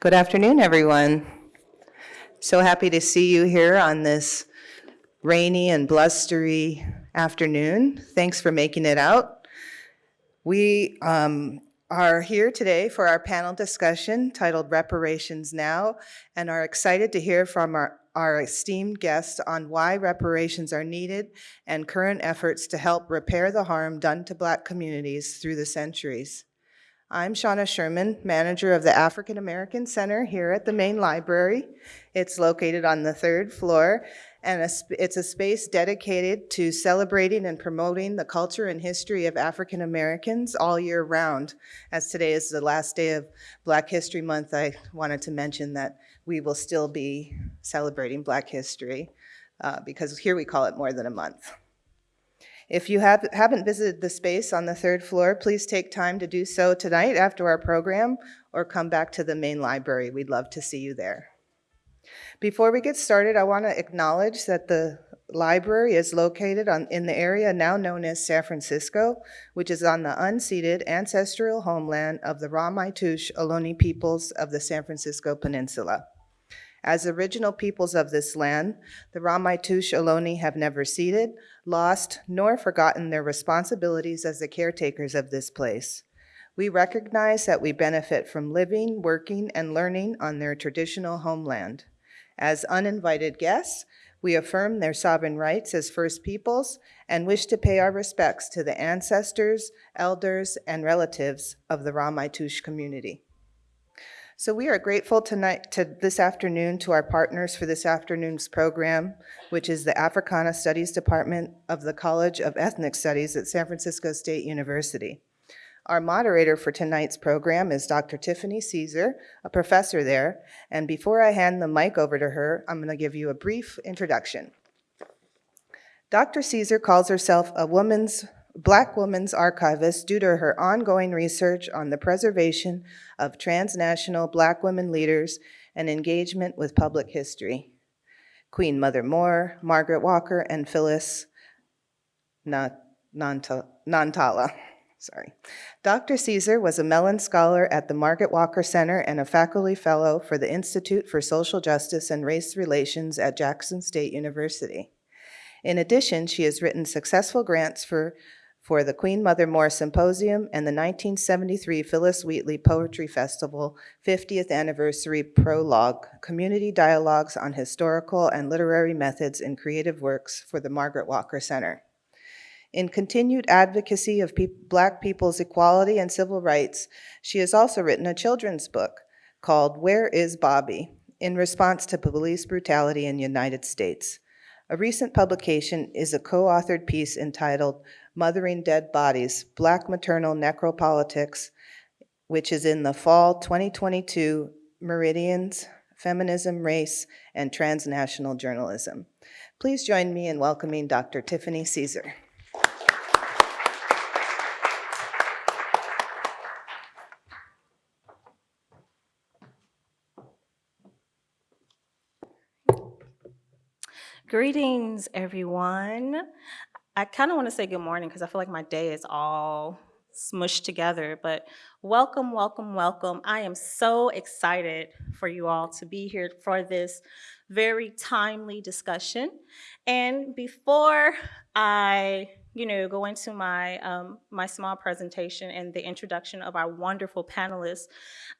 Good afternoon, everyone. So happy to see you here on this rainy and blustery afternoon. Thanks for making it out. We um, are here today for our panel discussion titled Reparations Now and are excited to hear from our, our esteemed guests on why reparations are needed and current efforts to help repair the harm done to Black communities through the centuries. I'm Shauna Sherman, manager of the African American Center here at the main library. It's located on the third floor, and a it's a space dedicated to celebrating and promoting the culture and history of African Americans all year round. As today is the last day of Black History Month, I wanted to mention that we will still be celebrating Black History uh, because here we call it more than a month. If you have, haven't visited the space on the third floor, please take time to do so tonight after our program or come back to the main library. We'd love to see you there. Before we get started, I want to acknowledge that the library is located on, in the area now known as San Francisco, which is on the unceded ancestral homeland of the Ramaytush Ohlone peoples of the San Francisco Peninsula. As original peoples of this land, the Ramaytush Ohlone have never ceded, lost, nor forgotten their responsibilities as the caretakers of this place. We recognize that we benefit from living, working, and learning on their traditional homeland. As uninvited guests, we affirm their sovereign rights as First Peoples and wish to pay our respects to the ancestors, elders, and relatives of the Ramaytush community. So we are grateful tonight to this afternoon to our partners for this afternoon's program, which is the Africana Studies Department of the College of Ethnic Studies at San Francisco State University. Our moderator for tonight's program is Dr. Tiffany Caesar, a professor there. And before I hand the mic over to her, I'm going to give you a brief introduction. Dr. Caesar calls herself a woman's Black woman's archivist due to her ongoing research on the preservation of transnational Black women leaders and engagement with public history. Queen Mother Moore, Margaret Walker, and Phyllis Nantala. Sorry. Dr. Caesar was a Mellon Scholar at the Margaret Walker Center and a faculty fellow for the Institute for Social Justice and Race Relations at Jackson State University. In addition, she has written successful grants for for the Queen Mother Moore Symposium and the 1973 Phyllis Wheatley Poetry Festival 50th Anniversary Prologue, Community Dialogues on Historical and Literary Methods in Creative Works for the Margaret Walker Center. In continued advocacy of pe Black people's equality and civil rights, she has also written a children's book called Where is Bobby? in response to police brutality in the United States. A recent publication is a co-authored piece entitled Mothering Dead Bodies, Black Maternal Necropolitics, which is in the fall 2022 Meridians, Feminism, Race, and Transnational Journalism. Please join me in welcoming Dr. Tiffany Caesar. Greetings, everyone. I kind of want to say good morning because I feel like my day is all smushed together, but welcome, welcome, welcome. I am so excited for you all to be here for this very timely discussion. And before I you know, go into my um, my small presentation and the introduction of our wonderful panelists,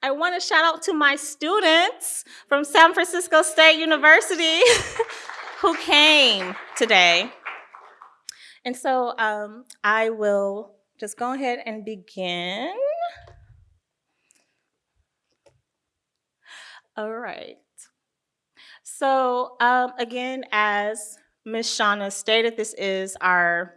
I want to shout out to my students from San Francisco State University who came today. And so um, I will just go ahead and begin. All right. So um, again, as Ms. Shauna stated, this is our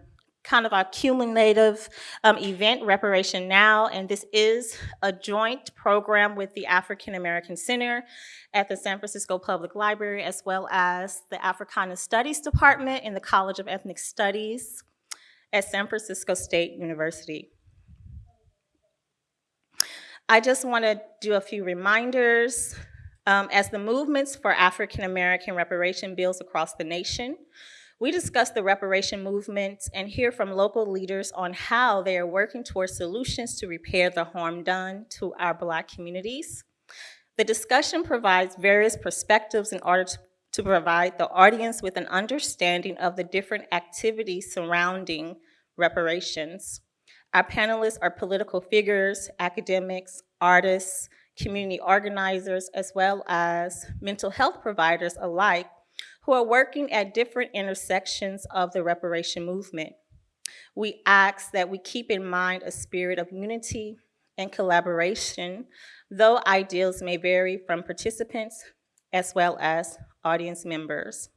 kind of our cumulative um, event, Reparation Now, and this is a joint program with the African American Center at the San Francisco Public Library, as well as the Africana Studies Department in the College of Ethnic Studies at San Francisco State University. I just want to do a few reminders. Um, as the movements for African American reparation builds across the nation, we discuss the reparation movement and hear from local leaders on how they are working towards solutions to repair the harm done to our Black communities. The discussion provides various perspectives in order to, to provide the audience with an understanding of the different activities surrounding reparations. Our panelists are political figures, academics, artists, community organizers, as well as mental health providers alike who are working at different intersections of the reparation movement. We ask that we keep in mind a spirit of unity and collaboration, though ideals may vary from participants as well as audience members.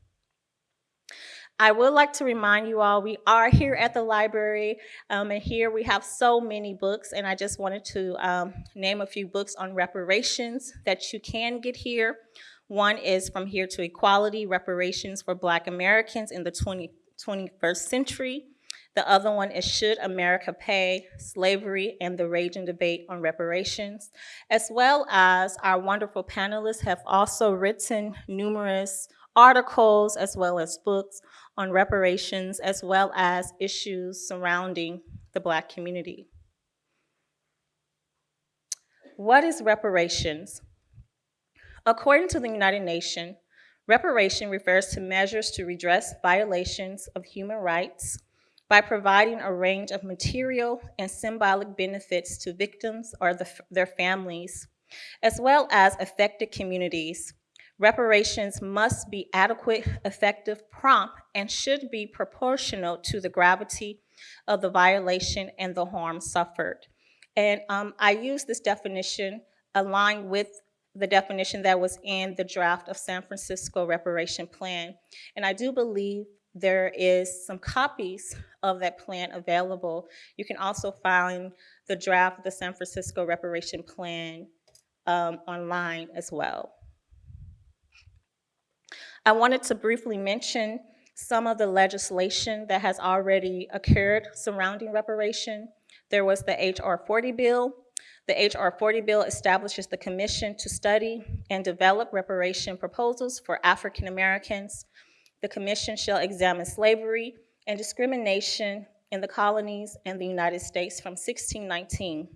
I would like to remind you all, we are here at the library, um, and here we have so many books, and I just wanted to um, name a few books on reparations that you can get here. One is From Here to Equality, Reparations for Black Americans in the 20, 21st Century. The other one is Should America Pay? Slavery and the Raging Debate on Reparations, as well as our wonderful panelists have also written numerous articles as well as books on reparations as well as issues surrounding the Black community. What is reparations? According to the United Nations, reparation refers to measures to redress violations of human rights by providing a range of material and symbolic benefits to victims or the, their families, as well as affected communities. Reparations must be adequate, effective, prompt, and should be proportional to the gravity of the violation and the harm suffered. And um, I use this definition aligned with the definition that was in the draft of San Francisco Reparation Plan. And I do believe there is some copies of that plan available. You can also find the draft of the San Francisco Reparation Plan um, online as well. I wanted to briefly mention some of the legislation that has already occurred surrounding reparation. There was the H.R. 40 bill. The H.R. 40 bill establishes the commission to study and develop reparation proposals for African Americans the commission shall examine slavery and discrimination in the colonies and the United States from 1619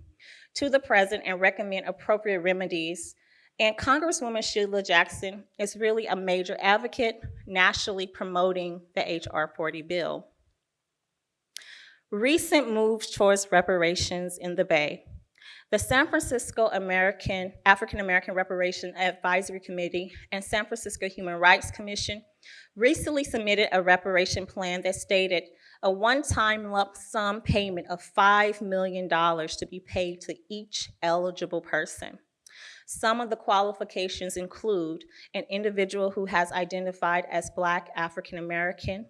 to the present and recommend appropriate remedies. And Congresswoman Sheila Jackson is really a major advocate nationally promoting the H.R. 40 bill. Recent moves towards reparations in the Bay. The San Francisco American African American Reparation Advisory Committee and San Francisco Human Rights Commission recently submitted a reparation plan that stated a one-time lump sum payment of $5 million to be paid to each eligible person. Some of the qualifications include an individual who has identified as Black African American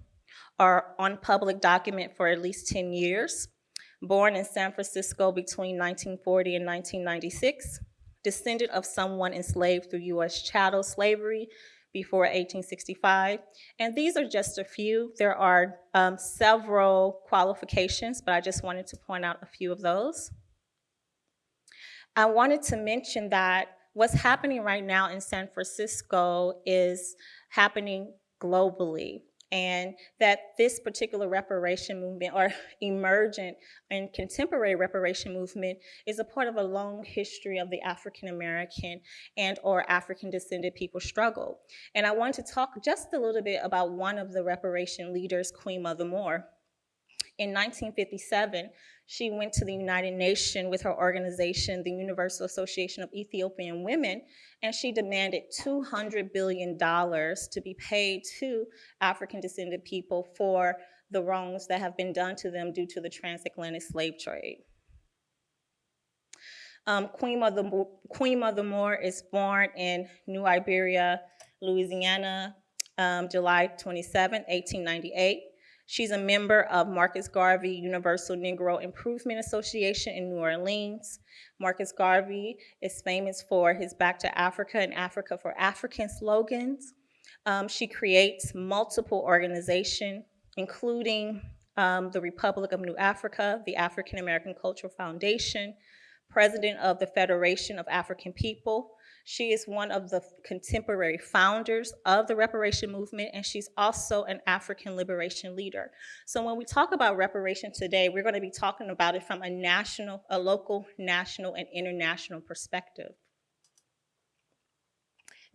or on public document for at least 10 years, born in San Francisco between 1940 and 1996, descendant of someone enslaved through U.S. chattel slavery before 1865. And these are just a few. There are um, several qualifications, but I just wanted to point out a few of those. I wanted to mention that what's happening right now in San Francisco is happening globally and that this particular reparation movement or emergent and contemporary reparation movement is a part of a long history of the African American and or African descended people struggle. And I want to talk just a little bit about one of the reparation leaders, Queen Mother Moore. In 1957, she went to the United Nations with her organization, the Universal Association of Ethiopian Women, and she demanded $200 billion to be paid to African descended people for the wrongs that have been done to them due to the transatlantic slave trade. Um, Queen, Mother, Queen Mother Moore is born in New Iberia, Louisiana, um, July 27, 1898. She's a member of Marcus Garvey Universal Negro Improvement Association in New Orleans. Marcus Garvey is famous for his Back to Africa and Africa for African slogans. Um, she creates multiple organizations, including um, the Republic of New Africa, the African American Cultural Foundation, president of the Federation of African People, she is one of the contemporary founders of the reparation movement, and she's also an African liberation leader. So when we talk about reparation today, we're going to be talking about it from a national, a local, national, and international perspective.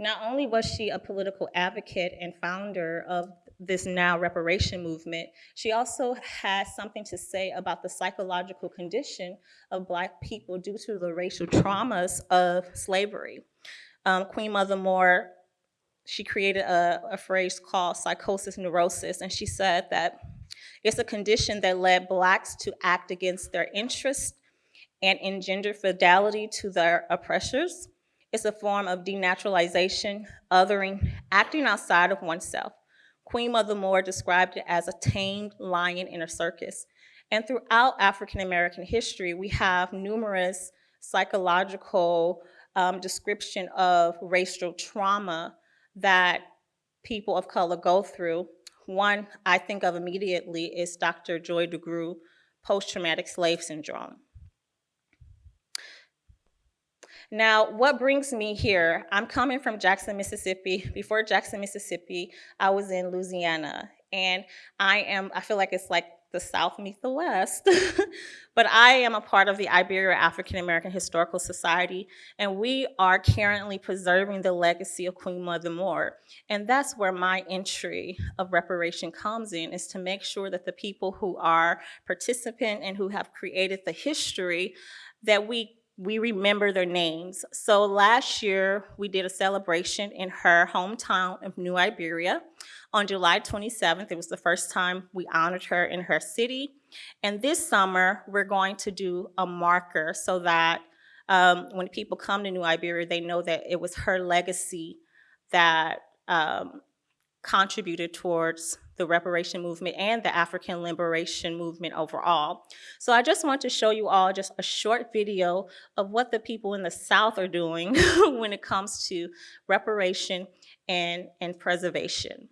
Not only was she a political advocate and founder of this now reparation movement, she also has something to say about the psychological condition of Black people due to the racial traumas of slavery. Um, Queen Mother Moore, she created a, a phrase called psychosis neurosis, and she said that it's a condition that led Blacks to act against their interests and engender fidelity to their oppressors. It's a form of denaturalization, othering, acting outside of oneself. Queen Mother Moore described it as a tamed lion in a circus. And throughout African American history, we have numerous psychological um, description of racial trauma that people of color go through. One I think of immediately is Dr. Joy DeGruy, post-traumatic slave syndrome. Now, what brings me here? I'm coming from Jackson, Mississippi. Before Jackson, Mississippi, I was in Louisiana. And I am, I feel like it's like the South meets the West. but I am a part of the Iberia African American Historical Society, and we are currently preserving the legacy of Queen Mother Moore. And that's where my entry of reparation comes in, is to make sure that the people who are participant and who have created the history, that we we remember their names. So last year, we did a celebration in her hometown of New Iberia on July 27th. It was the first time we honored her in her city. And this summer, we're going to do a marker so that um, when people come to New Iberia, they know that it was her legacy that um, contributed towards the reparation movement and the African liberation movement overall. So I just want to show you all just a short video of what the people in the South are doing when it comes to reparation and, and preservation.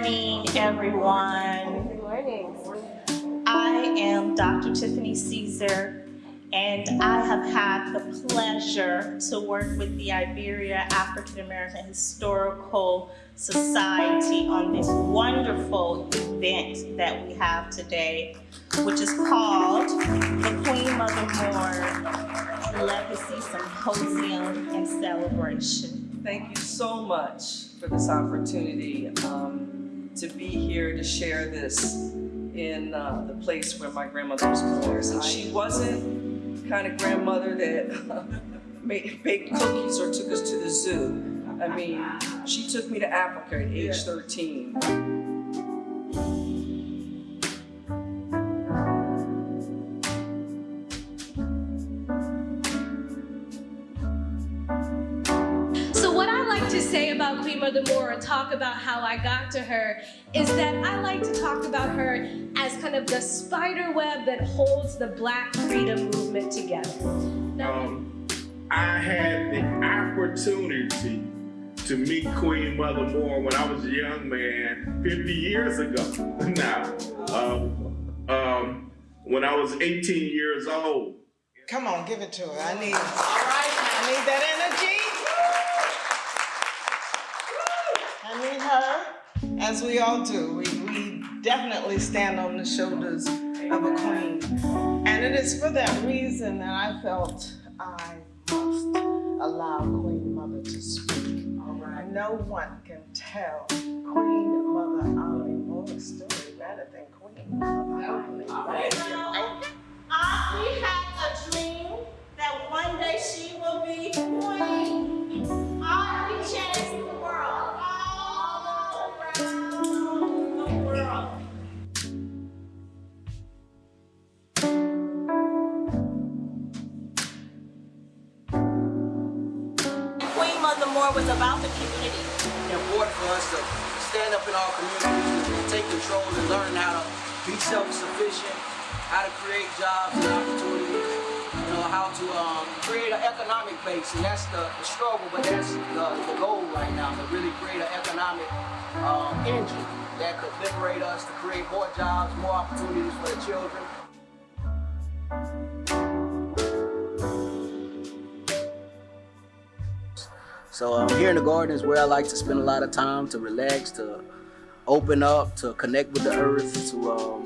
Morning, everyone. Good morning. I am Dr. Tiffany Caesar, and I have had the pleasure to work with the Iberia African American Historical Society on this wonderful event that we have today, which is called the Queen Mother Moore Legacy Symposium and Celebration. Thank you so much for this opportunity um, to be here to share this in uh, the place where my grandmother was born. And she wasn't the kind of grandmother that made baked cookies or took us to the zoo. I mean, she took me to Africa at age 13. About Queen Mother Moore or talk about how I got to her is that I like to talk about her as kind of the spider web that holds the black freedom movement together. Now, um, I had the opportunity to meet Queen Mother Moore when I was a young man 50 years ago now. Um, um, when I was 18 years old. Come on, give it to her. I need, all right, I need that energy. need her, as we all do. We, we definitely stand on the shoulders of a queen. And it is for that reason that I felt I must allow Queen Mother to speak. All right. No one can tell Queen Mother Audley Moore's story better than Queen Mother Audley. we had a dream that one day she will be queen. Audley changed the world. Was about the community. It's important for us to stand up in our communities take control and learn how to be self-sufficient, how to create jobs and opportunities, you know, how to um, create an economic base. And that's the, the struggle, but that's the, the, goal right now, to really create an economic um, engine that could liberate us to create more jobs, more opportunities for the children. So um, here in the garden is where I like to spend a lot of time to relax, to open up, to connect with the earth, to um,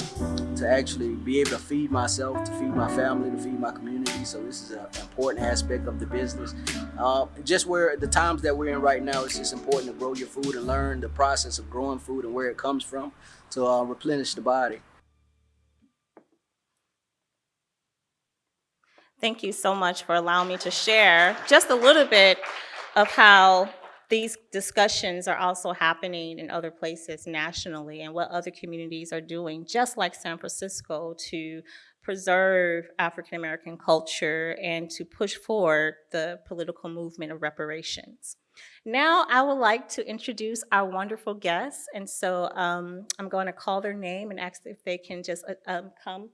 to actually be able to feed myself, to feed my family, to feed my community. So this is an important aspect of the business. Uh, just where the times that we're in right now, it's just important to grow your food and learn the process of growing food and where it comes from to uh, replenish the body. Thank you so much for allowing me to share just a little bit of how these discussions are also happening in other places nationally and what other communities are doing, just like San Francisco, to preserve African American culture and to push forward the political movement of reparations. Now I would like to introduce our wonderful guests, and so um, I'm going to call their name and ask if they can just uh, um, come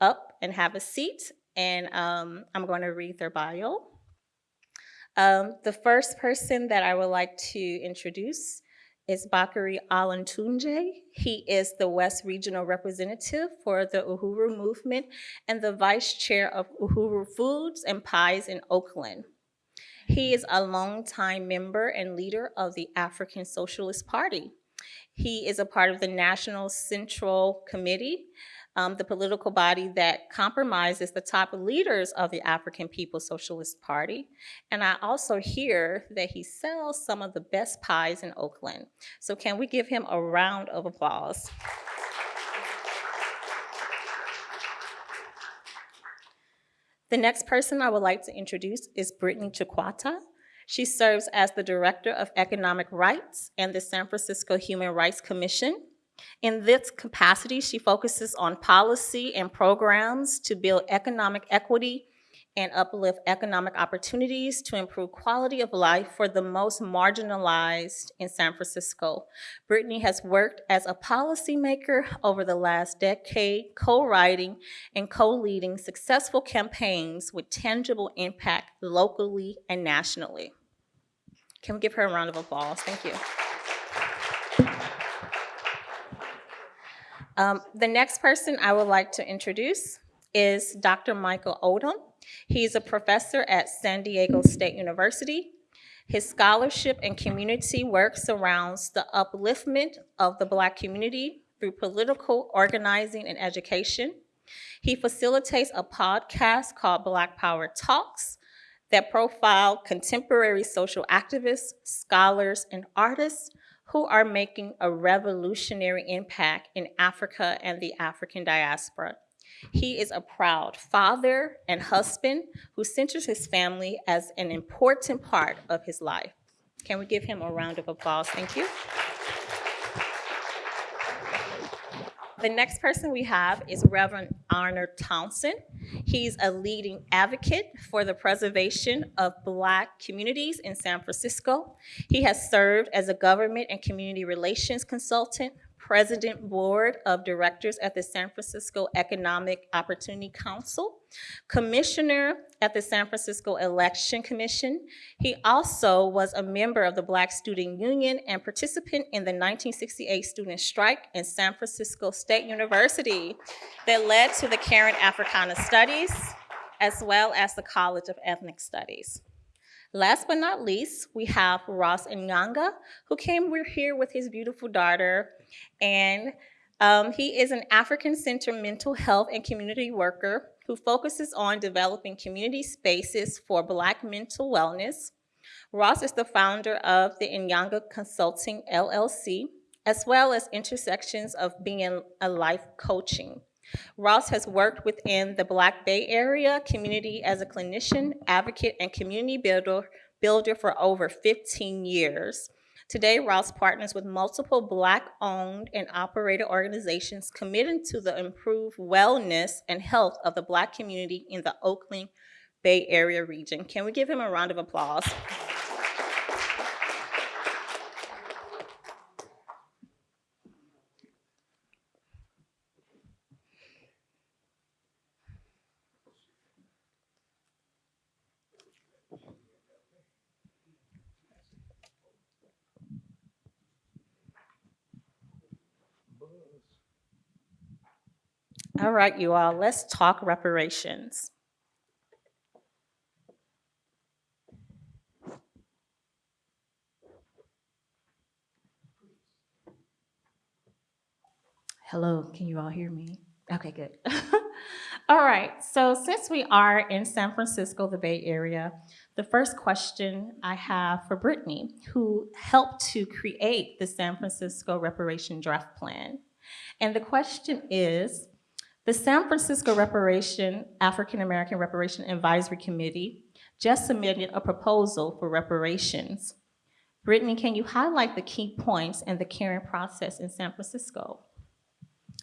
up and have a seat, and um, I'm going to read their bio. Um, the first person that I would like to introduce is Bakari Olatunji. He is the West Regional Representative for the Uhuru Movement and the Vice Chair of Uhuru Foods and Pies in Oakland. He is a longtime member and leader of the African Socialist Party. He is a part of the National Central Committee, um, the political body that compromises the top leaders of the African People's Socialist Party. And I also hear that he sells some of the best pies in Oakland. So can we give him a round of applause? The next person I would like to introduce is Brittany Chiquata. She serves as the Director of Economic Rights and the San Francisco Human Rights Commission. In this capacity, she focuses on policy and programs to build economic equity and uplift economic opportunities to improve quality of life for the most marginalized in San Francisco. Brittany has worked as a policymaker over the last decade, co-writing and co-leading successful campaigns with tangible impact locally and nationally. Can we give her a round of applause? Thank you. Um, the next person I would like to introduce is Dr. Michael Odom. He's a professor at San Diego State University. His scholarship and community work surrounds the upliftment of the Black community through political organizing and education. He facilitates a podcast called Black Power Talks that profile contemporary social activists, scholars, and artists who are making a revolutionary impact in Africa and the African diaspora. He is a proud father and husband who centers his family as an important part of his life. Can we give him a round of applause? Thank you. The next person we have is Reverend Arnold Townsend. He's a leading advocate for the preservation of Black communities in San Francisco. He has served as a government and community relations consultant, president board of directors at the San Francisco Economic Opportunity Council, commissioner at the San Francisco Election Commission. He also was a member of the Black Student Union and participant in the 1968 student strike in San Francisco State University that led to the Karen Africana Studies, as well as the College of Ethnic Studies. Last but not least, we have Ross Nyanga, who came here with his beautiful daughter, and um, he is an African Center mental health and community worker who focuses on developing community spaces for Black mental wellness. Ross is the founder of the Nyanga Consulting LLC, as well as Intersections of Being a Life Coaching. Ross has worked within the Black Bay Area community as a clinician, advocate, and community builder, builder for over 15 years. Today, Ross partners with multiple Black-owned and operated organizations committed to the improved wellness and health of the Black community in the Oakland Bay Area region. Can we give him a round of applause? All right, you all, let's talk reparations. Hello, can you all hear me? Okay, good. all right, so since we are in San Francisco, the Bay Area, the first question I have for Brittany, who helped to create the San Francisco Reparation Draft Plan. And the question is, the San Francisco Reparation, African American Reparation Advisory Committee just submitted a proposal for reparations. Brittany, can you highlight the key points and the caring process in San Francisco?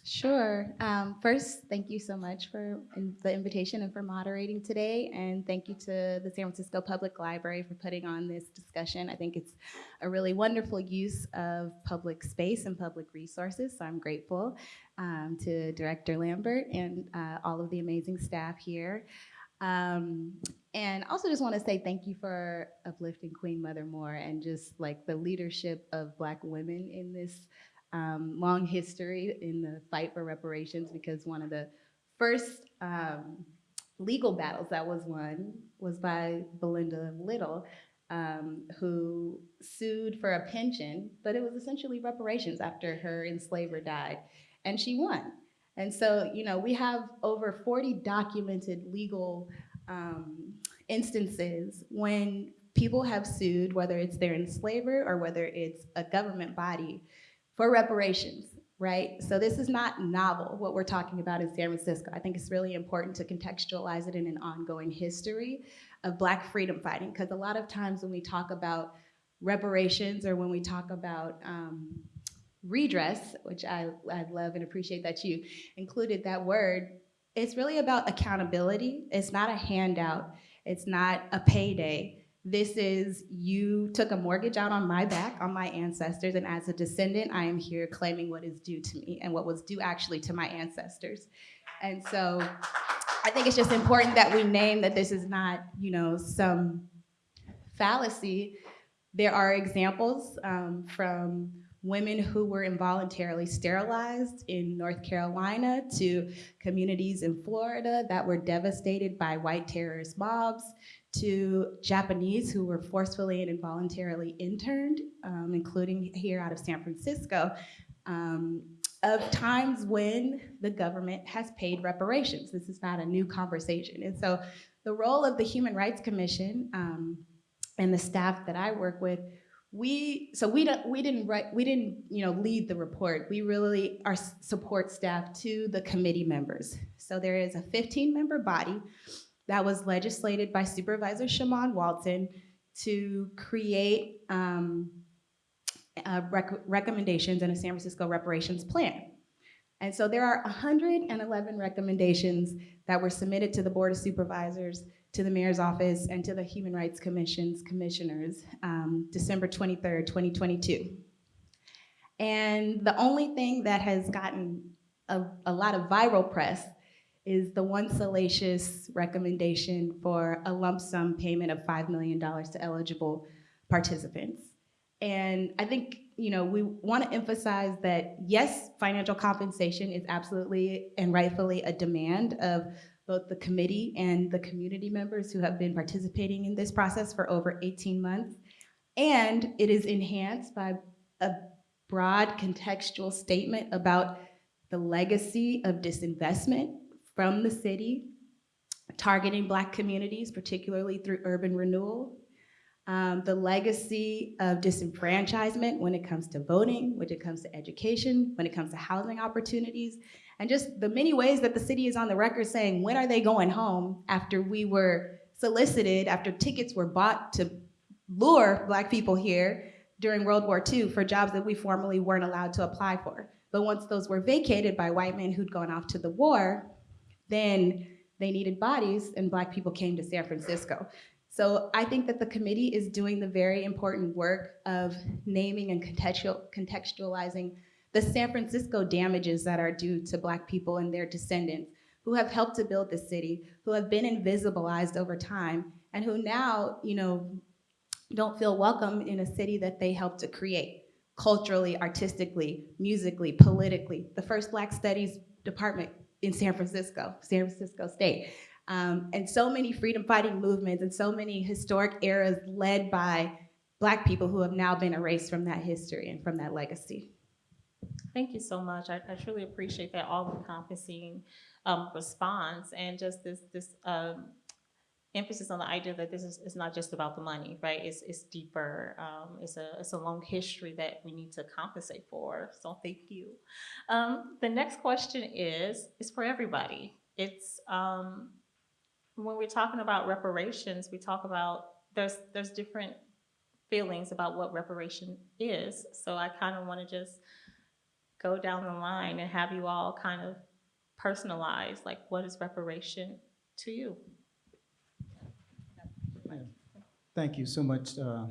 Sure. Um, first, thank you so much for the invitation and for moderating today. And thank you to the San Francisco Public Library for putting on this discussion. I think it's a really wonderful use of public space and public resources. So I'm grateful um, to Director Lambert and uh, all of the amazing staff here. Um, and also just want to say thank you for uplifting Queen Mother Moore and just like the leadership of Black women in this um, long history in the fight for reparations because one of the first um, legal battles that was won was by Belinda Little, um, who sued for a pension, but it was essentially reparations after her enslaver died, and she won. And so, you know, we have over 40 documented legal um, instances when people have sued, whether it's their enslaver or whether it's a government body, for reparations, right? So this is not novel, what we're talking about in San Francisco. I think it's really important to contextualize it in an ongoing history of Black freedom fighting, because a lot of times when we talk about reparations or when we talk about um, redress, which I, I love and appreciate that you included that word, it's really about accountability. It's not a handout. It's not a payday. This is you took a mortgage out on my back, on my ancestors, and as a descendant, I am here claiming what is due to me and what was due actually to my ancestors. And so I think it's just important that we name that this is not, you know, some fallacy. There are examples um, from women who were involuntarily sterilized in North Carolina to communities in Florida that were devastated by white terrorist mobs to Japanese who were forcefully and involuntarily interned, um, including here out of San Francisco, um, of times when the government has paid reparations. This is not a new conversation. And so the role of the Human Rights Commission um, and the staff that I work with we so we don't we didn't write we didn't you know lead the report we really are support staff to the committee members so there is a 15 member body that was legislated by supervisor Shamann Walton to create um, uh, rec recommendations in a San Francisco reparations plan and so there are 111 recommendations that were submitted to the board of supervisors to the mayor's office and to the Human Rights Commission's commissioners um, December 23rd, 2022. And the only thing that has gotten a, a lot of viral press is the one salacious recommendation for a lump sum payment of $5 million to eligible participants. And I think you know we want to emphasize that yes, financial compensation is absolutely and rightfully a demand of both the committee and the community members who have been participating in this process for over 18 months. And it is enhanced by a broad contextual statement about the legacy of disinvestment from the city, targeting Black communities, particularly through urban renewal, um, the legacy of disenfranchisement when it comes to voting, when it comes to education, when it comes to housing opportunities, and just the many ways that the city is on the record saying, when are they going home after we were solicited, after tickets were bought to lure Black people here during World War II for jobs that we formerly weren't allowed to apply for. But once those were vacated by white men who'd gone off to the war, then they needed bodies and Black people came to San Francisco. So I think that the committee is doing the very important work of naming and contextual, contextualizing the San Francisco damages that are due to Black people and their descendants who have helped to build the city, who have been invisibilized over time, and who now, you know, don't feel welcome in a city that they helped to create culturally, artistically, musically, politically. The first Black Studies department in San Francisco, San Francisco State. Um, and so many freedom fighting movements and so many historic eras led by Black people who have now been erased from that history and from that legacy. Thank you so much. I, I truly appreciate that all-encompassing um, response and just this this um, emphasis on the idea that this is, is not just about the money, right? It's it's deeper. Um, it's a it's a long history that we need to compensate for. So thank you. Um, the next question is is for everybody. It's um, when we're talking about reparations, we talk about there's there's different feelings about what reparation is. So I kind of want to just go down the line and have you all kind of personalize, like what is reparation to you? Thank you so much, uh,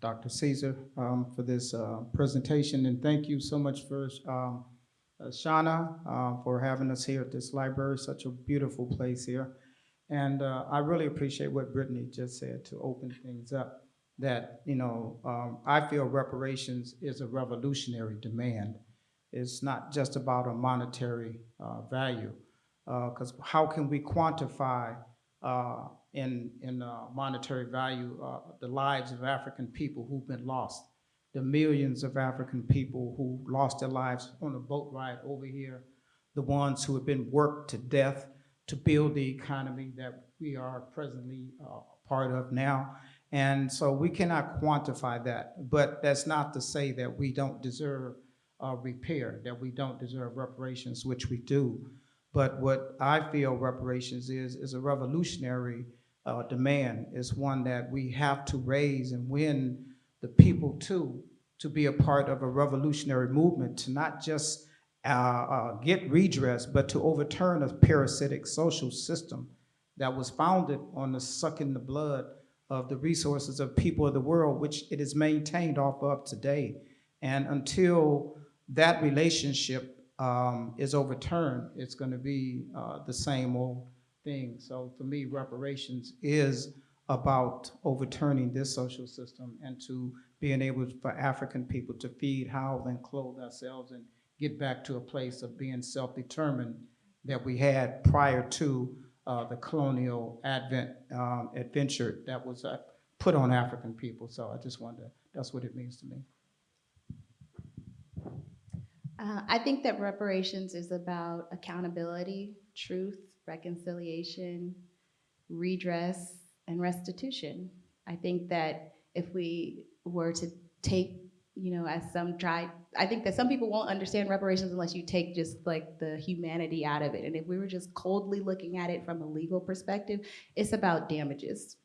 Dr. Caesar, um, for this uh, presentation, and thank you so much for um, uh, Shauna uh, for having us here at this library, such a beautiful place here. And uh, I really appreciate what Brittany just said to open things up, that, you know, um, I feel reparations is a revolutionary demand. It's not just about a monetary uh, value, because how can we quantify uh, in, in uh, monetary value, uh, the lives of African people who've been lost, the millions of African people who lost their lives on a boat ride over here, the ones who have been worked to death to build the economy that we are presently uh, part of now. And so we cannot quantify that, but that's not to say that we don't deserve uh, repair, that we don't deserve reparations, which we do. But what I feel reparations is, is a revolutionary uh, demand, is one that we have to raise and win the people to, to be a part of a revolutionary movement, to not just uh, uh, get redress, but to overturn a parasitic social system that was founded on the sucking the blood of the resources of people of the world, which it is maintained off of today. And until that relationship um, is overturned, it's going to be uh, the same old thing. So for me, reparations is about overturning this social system and to being able for African people to feed, house, and clothe ourselves and get back to a place of being self-determined that we had prior to uh, the colonial advent um, adventure that was uh, put on African people. So I just wonder, that's what it means to me. Uh, I think that reparations is about accountability, truth, reconciliation, redress, and restitution. I think that if we were to take, you know, as some try, I think that some people won't understand reparations unless you take just like the humanity out of it. And if we were just coldly looking at it from a legal perspective, it's about damages.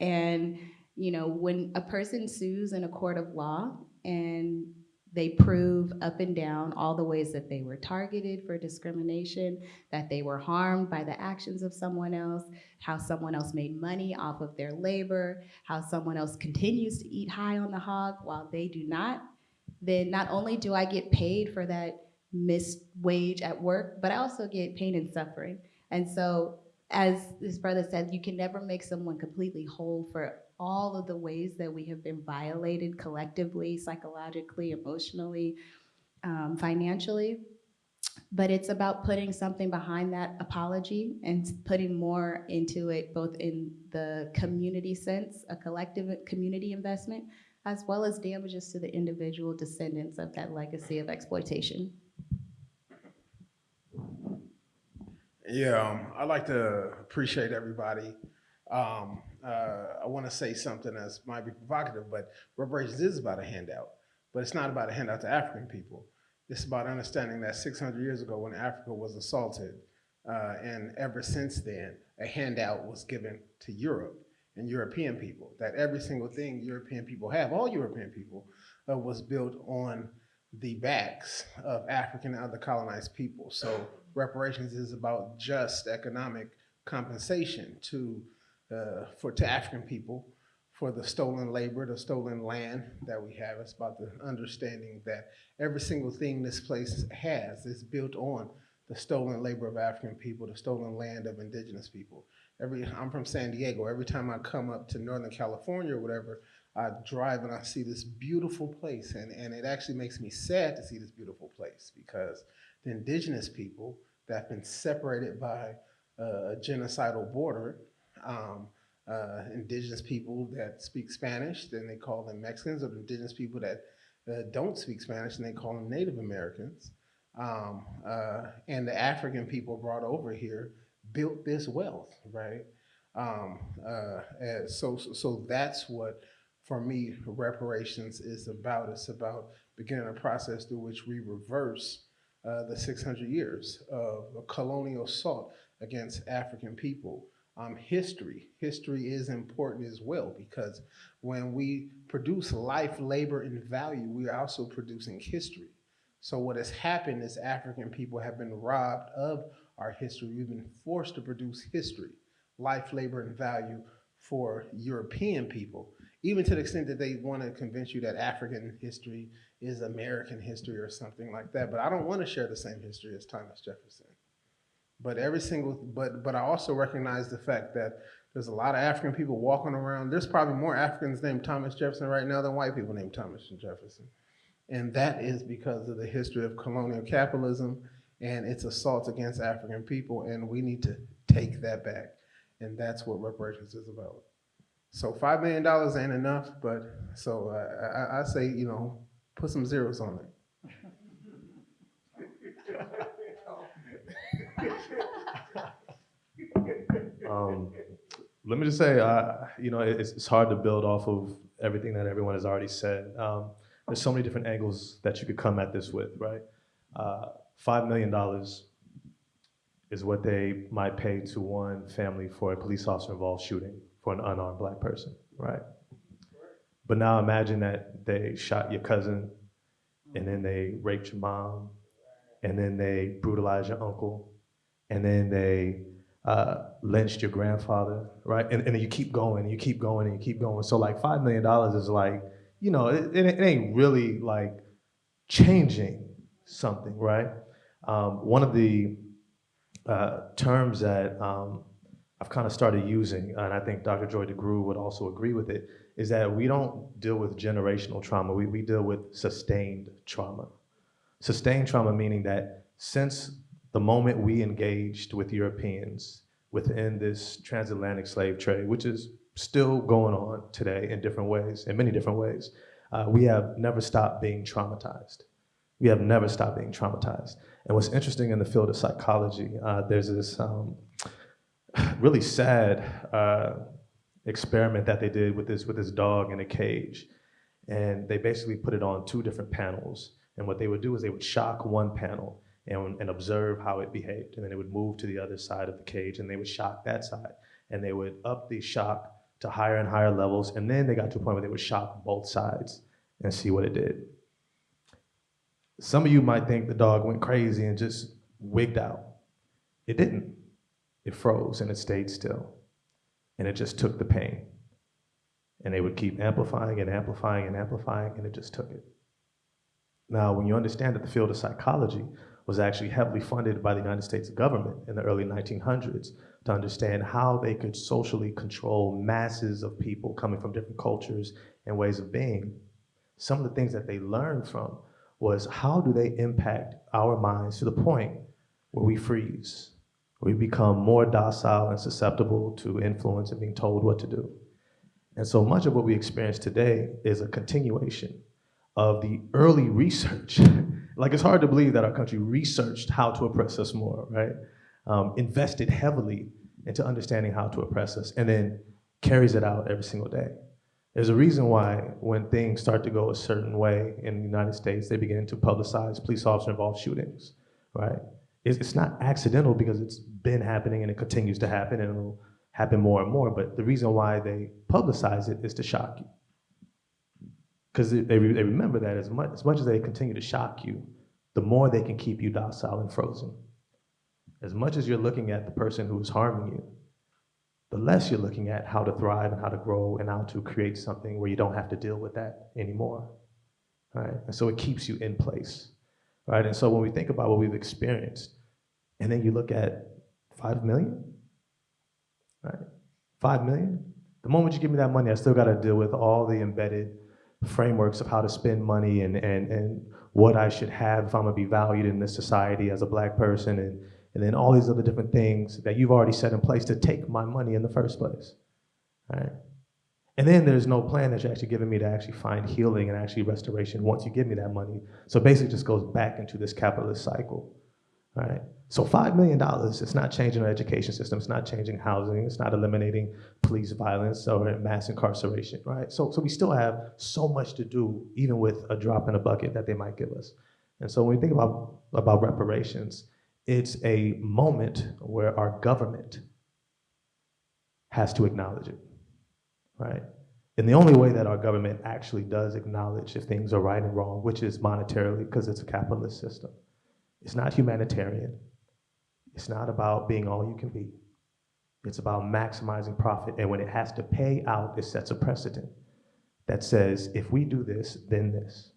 And, you know, when a person sues in a court of law and they prove up and down all the ways that they were targeted for discrimination, that they were harmed by the actions of someone else, how someone else made money off of their labor, how someone else continues to eat high on the hog while they do not, then not only do I get paid for that missed wage at work, but I also get pain and suffering. And so, as this brother said, you can never make someone completely whole for all of the ways that we have been violated collectively, psychologically, emotionally, um, financially. But it's about putting something behind that apology and putting more into it, both in the community sense, a collective community investment, as well as damages to the individual descendants of that legacy of exploitation. Yeah, um, I like to appreciate everybody. Um, uh, I want to say something that might be provocative, but reparations is about a handout, but it's not about a handout to African people. It's about understanding that 600 years ago when Africa was assaulted, uh, and ever since then, a handout was given to Europe and European people. That every single thing European people have, all European people, uh, was built on the backs of African and other colonized people. So reparations is about just economic compensation to uh, for to African people for the stolen labor, the stolen land that we have. It's about the understanding that every single thing this place has is built on the stolen labor of African people, the stolen land of indigenous people. Every I'm from San Diego. Every time I come up to Northern California or whatever, I drive and I see this beautiful place, and, and it actually makes me sad to see this beautiful place because the indigenous people that have been separated by uh, a genocidal border um, uh, indigenous people that speak Spanish, then they call them Mexicans, or indigenous people that that don't speak Spanish, and they call them Native Americans. Um, uh, and the African people brought over here built this wealth, right? Um, uh, so, so that's what, for me, reparations is about. It's about beginning a process through which we reverse uh, the 600 years of colonial assault against African people. Um, history, history is important as well because when we produce life, labor, and value, we are also producing history. So what has happened is African people have been robbed of our history. We've been forced to produce history, life, labor, and value for European people, even to the extent that they want to convince you that African history is American history or something like that. But I don't want to share the same history as Thomas Jefferson. But every single, but but I also recognize the fact that there's a lot of African people walking around. There's probably more Africans named Thomas Jefferson right now than white people named Thomas Jefferson. And that is because of the history of colonial capitalism and its assaults against African people. And we need to take that back. And that's what reparations is about. So $5 million ain't enough, but so uh, I, I, I say, you know, put some zeros on it. Um, let me just say, uh, you know, it's, it's hard to build off of everything that everyone has already said. Um, there's so many different angles that you could come at this with, right? Uh, Five million dollars is what they might pay to one family for a police officer involved shooting for an unarmed black person, right? But now imagine that they shot your cousin, and then they raped your mom, and then they brutalized your uncle, and then they uh, lynched your grandfather, right? And, and you keep going, you keep going, and you keep going. So like five million dollars is like, you know, it, it, it ain't really like changing something, right? Um, one of the uh, terms that um, I've kind of started using, and I think Dr. Joy DeGruy would also agree with it, is that we don't deal with generational trauma, we, we deal with sustained trauma. Sustained trauma meaning that since the moment we engaged with Europeans within this transatlantic slave trade, which is still going on today in different ways, in many different ways, uh, we have never stopped being traumatized. We have never stopped being traumatized. And what's interesting in the field of psychology, uh, there's this um, really sad uh, experiment that they did with this with this dog in a cage, and they basically put it on two different panels. And what they would do is they would shock one panel and, and observe how it behaved, and then it would move to the other side of the cage, and they would shock that side, and they would up the shock to higher and higher levels, and then they got to a point where they would shock both sides and see what it did. Some of you might think the dog went crazy and just wigged out. It didn't. It froze and it stayed still. And it just took the pain. And they would keep amplifying and amplifying and amplifying, and it just took it. Now, when you understand that the field of psychology was actually heavily funded by the United States government in the early 1900s to understand how they could socially control masses of people coming from different cultures and ways of being, some of the things that they learned from was how do they impact our minds to the point where we freeze, where we become more docile and susceptible to influence and being told what to do. And so much of what we experience today is a continuation of the early research. Like it's hard to believe that our country researched how to oppress us more, right? Um, invested heavily into understanding how to oppress us and then carries it out every single day. There's a reason why when things start to go a certain way in the United States, they begin to publicize police officer involved shootings, right? It's, it's not accidental because it's been happening and it continues to happen and it'll happen more and more. But the reason why they publicize it is to shock you. Because they, they remember that as much, as much as they continue to shock you, the more they can keep you docile and frozen. As much as you're looking at the person who is harming you, the less you're looking at how to thrive and how to grow and how to create something where you don't have to deal with that anymore. Right? And so it keeps you in place. Right? And so when we think about what we've experienced, and then you look at five million, right? Five million. The moment you give me that money, I still got to deal with all the embedded frameworks of how to spend money and, and, and what I should have if I'm gonna be valued in this society as a black person and and then all these other different things that you've already set in place to take my money in the first place. Right? And then there's no plan that you're actually giving me to actually find healing and actually restoration once you give me that money. So basically, just goes back into this capitalist cycle. All right. So five million dollars. It's not changing our education system. It's not changing housing. It's not eliminating police violence or mass incarceration. Right. So so we still have so much to do, even with a drop in a bucket that they might give us. And so when we think about about reparations, it's a moment where our government has to acknowledge it. Right. And the only way that our government actually does acknowledge if things are right and wrong, which is monetarily, because it's a capitalist system. It's not humanitarian. It's not about being all you can be. It's about maximizing profit. And when it has to pay out, it sets a precedent that says, if we do this, then this.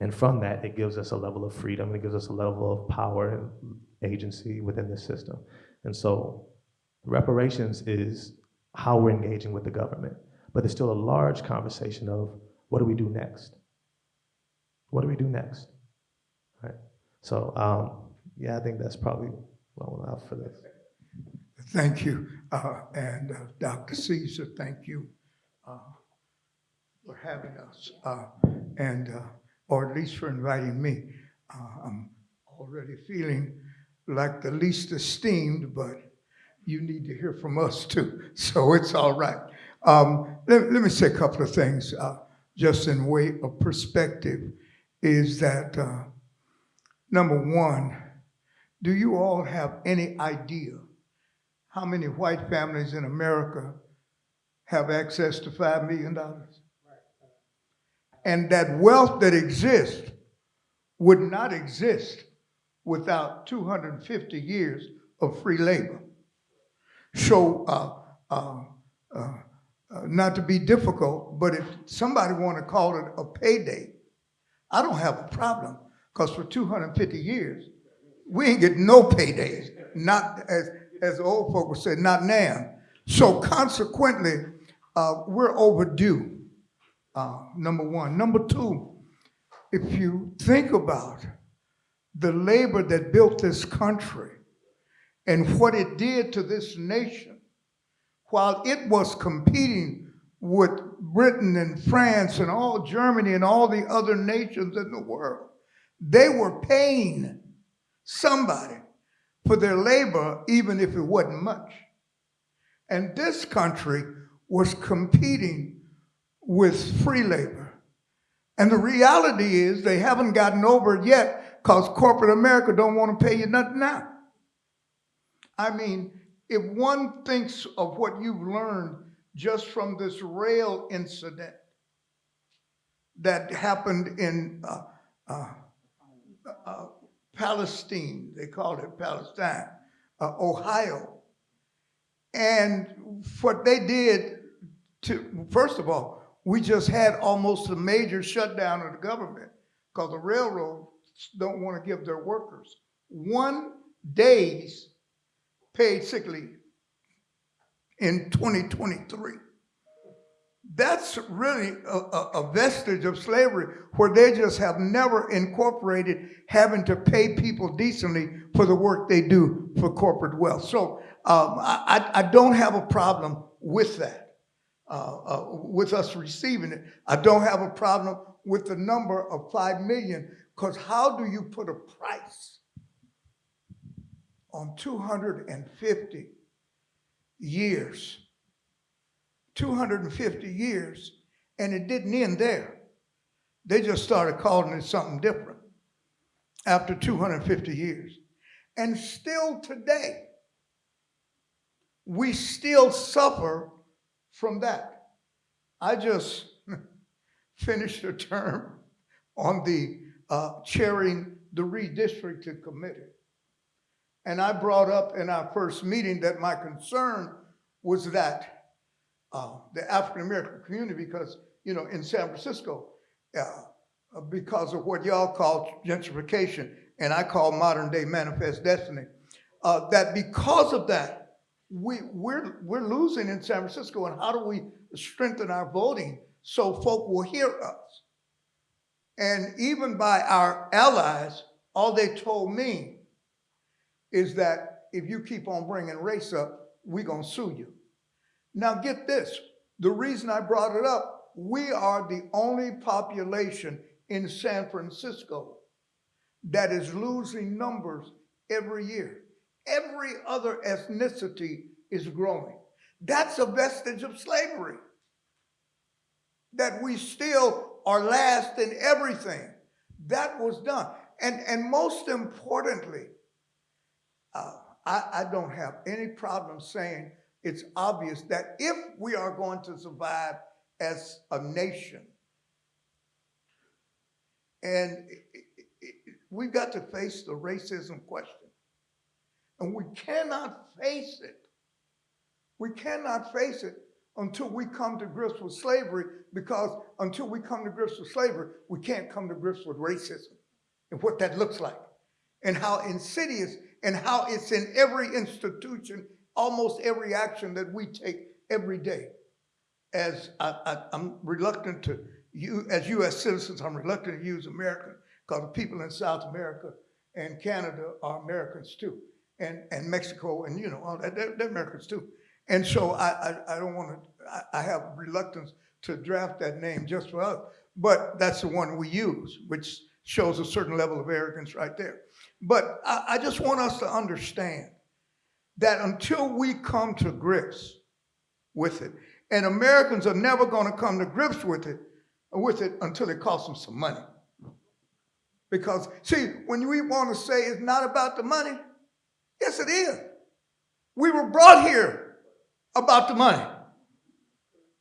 And from that, it gives us a level of freedom. It gives us a level of power and agency within the system. And so reparations is how we're engaging with the government. But there's still a large conversation of what do we do next? What do we do next? Right? So, um, yeah, I think that's probably long enough for this. Thank you. Uh, and uh, Dr. Caesar, thank you uh, for having us uh, and, uh, or at least for inviting me. Uh, I'm already feeling like the least esteemed, but you need to hear from us too. So it's all right. Um, let, let me say a couple of things just in way of perspective is that number one, do you all have any idea how many white families in America have access to $5 million? And that wealth that exists would not exist without 250 years of free labor. So, uh, uh, uh, uh, not to be difficult, but if somebody want to call it a payday, I don't have a problem because for 250 years, we ain't get no paydays. Not as as the old folk would say, not now. So consequently, uh, we're overdue. Uh, number one. Number two, if you think about the labor that built this country and what it did to this nation, while it was competing with Britain and France and all Germany and all the other nations in the world, they were paying somebody for their labor, even if it wasn't much. And this country was competing with free labor. And the reality is they haven't gotten over it yet because corporate America don't want to pay you nothing now. I mean, if one thinks of what you've learned just from this rail incident that happened in uh, uh, uh, Palestine, they called it Palestine, uh, Ohio. And what they did to, first of all, we just had almost a major shutdown of the government because the railroads don't want to give their workers one day's paid sick leave in 2023 that's really a, a, vestige of slavery where they just have never incorporated having to pay people decently for the work they do for corporate wealth. So um, I, I, don't have a problem with that, uh, uh, with us receiving it. I don't have a problem with the number of 5 million because how do you put a price on 250 years 250 years, and it didn't end there. They just started calling it something different after 250 years. And still today, we still suffer from that. I just finished a term on the uh, chairing the redistricting committee. And I brought up in our first meeting that my concern was that uh, the African American community because, you know, in San Francisco, uh, because of what y'all call gentrification and I call modern day manifest destiny, uh, that because of that, we, we're, we're losing in San Francisco and how do we strengthen our voting so folk will hear us? And even by our allies, all they told me is that if you keep on bringing race up, we're gonna sue you. Now get this, The reason I brought it up, we are the only population in San Francisco that is losing numbers every year. Every other ethnicity is growing. That's a vestige of slavery. That we still are last in everything. That was done. And, and most importantly, uh, I, I don't have any problem saying it's obvious that if we are going to survive as a nation, and we've got to face the racism question. And we cannot face it. We cannot face it until we come to grips with slavery because until we come to grips with slavery, we can't come to grips with racism and what that looks like and how insidious and how it's in every institution, almost every action that we take every day. As I, I'm reluctant to, you, as US citizens, I'm reluctant to use American because the people in South America and Canada are Americans too. And, and Mexico and you know, all that, they're, they're Americans too. And so I, I, I don't want to, I, I have reluctance to draft that name just for us. But that's the one we use, which shows a certain level of arrogance right there. But I, I just want us to understand that until we come to grips with it, and Americans are never going to come to grips with it, with it until it costs them some money. Because see, when we want to say it's not about the money, yes it is. We were brought here about the money.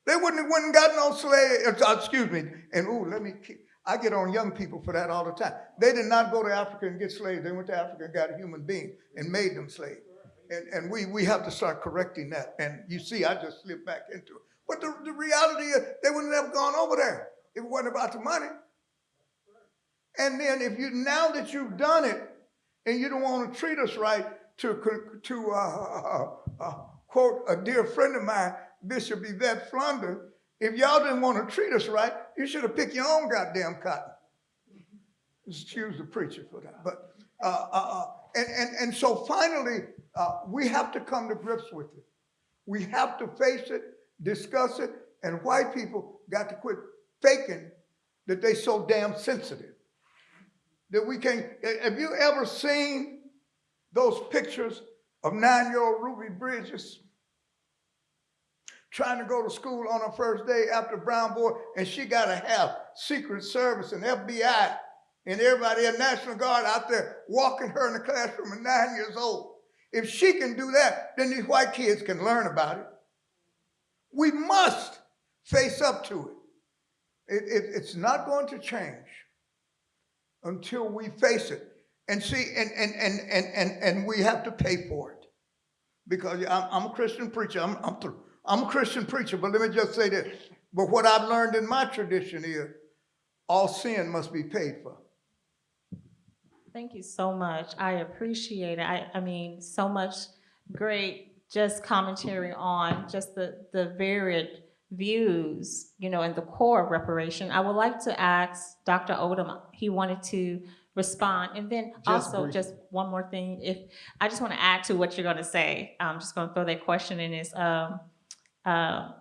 They wouldn't have wouldn't got no slave, uh, excuse me, and ooh, let me keep, I get on young people for that all the time. They did not go to Africa and get slaves. They went to Africa and got a human being and made them slaves. And, and we, we have to start correcting that. And you see, I just slipped back into it. But the, the reality is they wouldn't have gone over there if it wasn't about the money. And then if you, now that you've done it and you don't want to treat us right, to, to uh, uh, uh, quote a dear friend of mine, Bishop Yvette Flunder, if y'all didn't want to treat us right, you should have picked your own goddamn cotton. Excuse the preacher for that. But, uh, uh, uh, and, and, and so finally, uh, we have to come to grips with it. We have to face it, discuss it, and white people got to quit faking that they so damn sensitive. That we can, have you ever seen those pictures of nine-year-old Ruby Bridges trying to go to school on her first day after Brown Boy, and she got to have Secret Service and FBI and everybody at National Guard out there walking her in the classroom at nine years old. If she can do that, then these white kids can learn about it. We must face up to it. it, it it's not going to change until we face it. And see, and, and, and, and, and, and we have to pay for it. Because I'm, I'm a Christian preacher. I'm, I'm. I'm a Christian preacher, but let me just say this. But what I've learned in my tradition is all sin must be paid for. Thank you so much. I appreciate it. I, I mean, so much great just commentary on just the, the varied views, you know, and the core of reparation. I would like to ask Dr. Odom, he wanted to respond. And then Just also, just one more thing, if, I just want to add to what you're going to say. I'm just going to throw that question in is, um, um,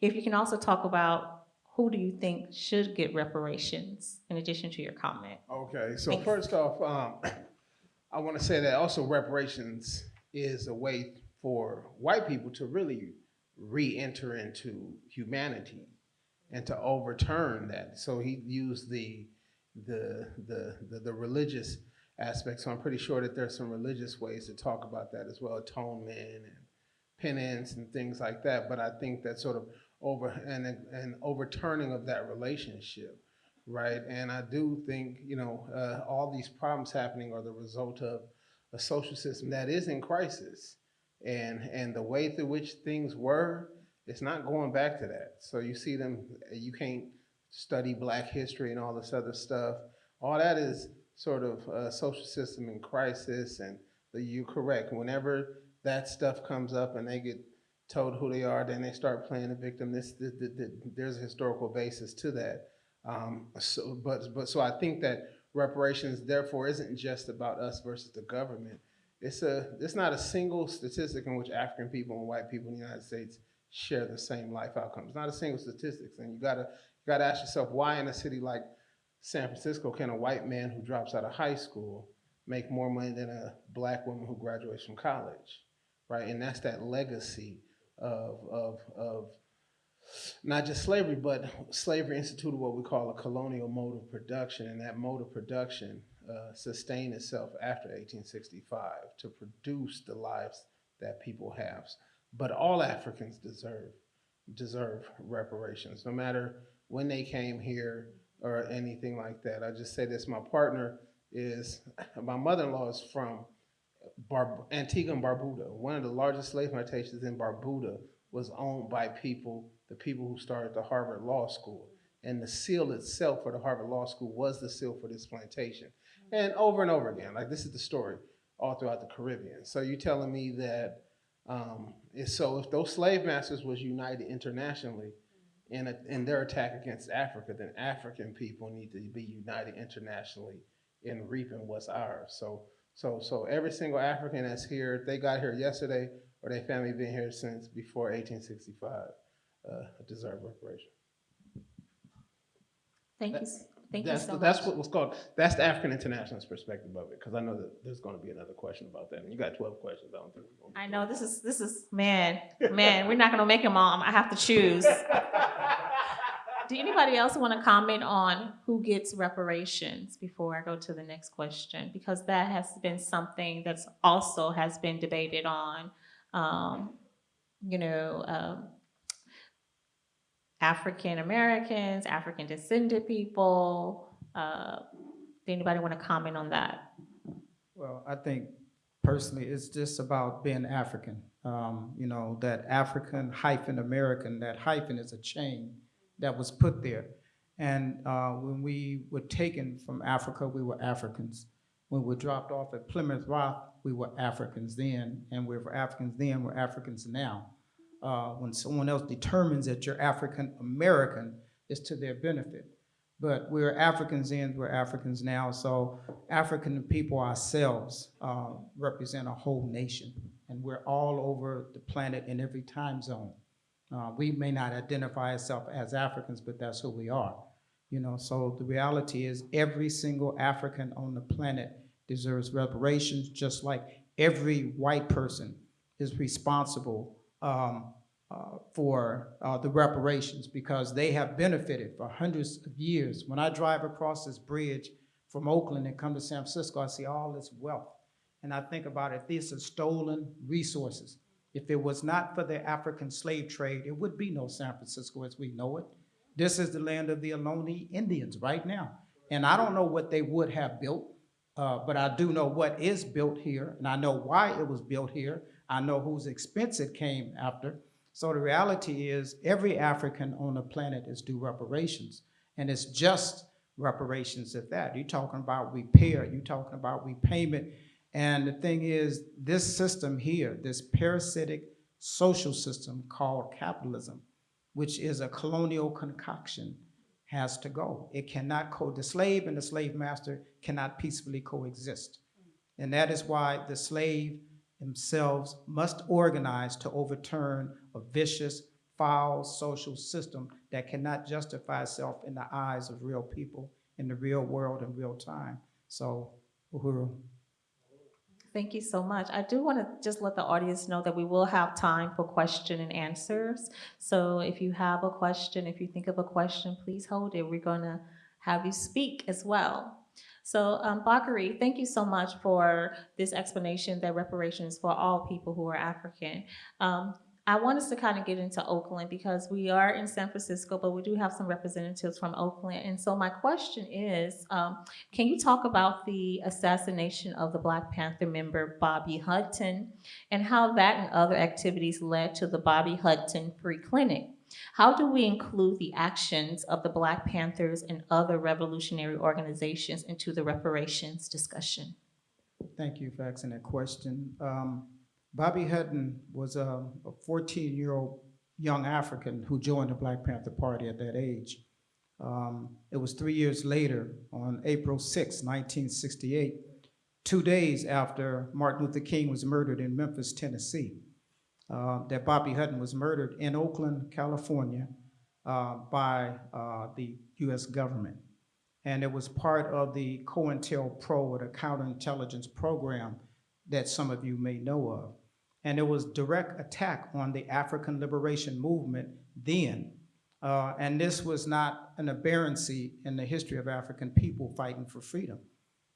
if you can also talk about who do you think should get reparations in addition to your comment? Okay, so Thanks. first off, um, I want to say that also reparations is a way for white people to really re-enter into humanity and to overturn that. So he used the the the the, the religious aspect. So I'm pretty sure that there's some religious ways to talk about that as well, atonement and penance and things like that. But I think that sort of over and an overturning of that relationship right? And I do think, you know, uh, all these problems happening are the result of a social system that is in crisis. And, and the way through which things were, it's not going back to that. So you see them, you can't study black history and all this other stuff. All that is sort of a social system in crisis and the, you're correct. Whenever that stuff comes up and they get told who they are, then they start playing the victim. This, this, this, this- there's a historical basis to that. Um, so, but, but, so I think that reparations therefore isn't just about us versus the government. It's a, it's not a single statistic in which African people and white people in the United States share the same life outcomes. Not a single statistics, and you gotta you gotta ask yourself why in a city like San Francisco can a white man who drops out of high school make more money than a black woman who graduates from college, right? And that's that legacy of of of not just slavery, but slavery instituted what we call a colonial mode of production, and that mode of production uh, sustained itself after 1865 to produce the lives that people have. But all Africans deserve deserve reparations, no matter when they came here or anything like that. I just say this: my partner is my mother-in-law is from Bar- Antigua and Barbuda. One of the largest slave plantations in Barbuda was owned by people, the people who started the Harvard Law School. And the seal itself for the Harvard Law School was the seal for this plantation. And over and over again, like this is the story all throughout the Caribbean. So you're telling me that, um, so if those slave masters was united internationally in, a, in their attack against Africa, then African people need to be united internationally in reaping what's ours. So, so, so every single African that's here, they got here yesterday or their family been here since before 1865, uh, deserve reparation. Thank you, s- thank you That's, so the- much. that's what was called, that's the African Internationalist perspective of it, because I know that there's gonna be another question about that, and you got twelve questions, I don't think. I know, this is, this is, man, man, we're not gonna make them all, I have to choose. Do anybody else want to comment on who gets reparations before I go to the next question? Because that has been something that's also has been debated on, um, you know, um, African Americans, African descended people. Uh, do anybody want to comment on that? Well, I think personally, it's just about being African. Um, you know, that African hyphen American, that hyphen is a chain that was put there. And uh, when we were taken from Africa, we were Africans. When we were dropped off at Plymouth Rock, we were Africans then, and we were Africans then, we're Africans now. Uh, when someone else determines that you're African American, it's to their benefit. But we're Africans then, we're Africans now. So African people ourselves uh, represent a whole nation, and we're all over the planet in every time zone. Uh, we may not identify ourselves as Africans, but that's who we are. You know, so the reality is every single African on the planet deserves reparations, just like every white person is responsible um, uh, for uh, the reparations because they have benefited for hundreds of years. When I drive across this bridge from Oakland and come to San Francisco, I see all this wealth. And I think about it, these are stolen resources. If it was not for the African slave trade, it would be no San Francisco as we know it. This is the land of the Ohlone Indians right now. And I don't know what they would have built, uh, but I do know what is built here, and I know why it was built here. I know whose expense it came after. So the reality is every African on the planet is due reparations. And it's just reparations at that. You're talking about repair, you're talking about repayment. And the thing is, this system here, this parasitic social system called capitalism, which is a colonial concoction, has to go. It cannot co, the slave and the slave master cannot peacefully coexist. And that is why the slave themselves must organize to overturn a vicious, foul social system that cannot justify itself in the eyes of real people in the real world in real time. So, uhuru. Thank you so much. I do want to just let the audience know that we will have time for question and answers. So if you have a question, if you think of a question, please hold it. We're going to have you speak as well. So um, Bakari, thank you so much for this explanation that reparations for all people who are African. Um, I want us to kind of get into Oakland because we are in San Francisco, but we do have some representatives from Oakland. And so my question is, um, can you talk about the assassination of the Black Panther member Bobby Hutton and how that and other activities led to the Bobby Hutton Free Clinic? How do we include the actions of the Black Panthers and other revolutionary organizations into the reparations discussion? Thank you for asking that question. Um, Bobby Hutton was a 14-year-old young African who joined the Black Panther Party at that age. Um, it was three years later, on April 6, 1968, two days after Martin Luther King was murdered in Memphis, Tennessee. uh, that Bobby Hutton was murdered in Oakland, California, uh, by uh, the U.S. government. And it was part of the COINTELPRO, or the counterintelligence program that some of you may know of. And it was direct attack on the African liberation movement then. Uh, and this was not an aberrancy in the history of African people fighting for freedom.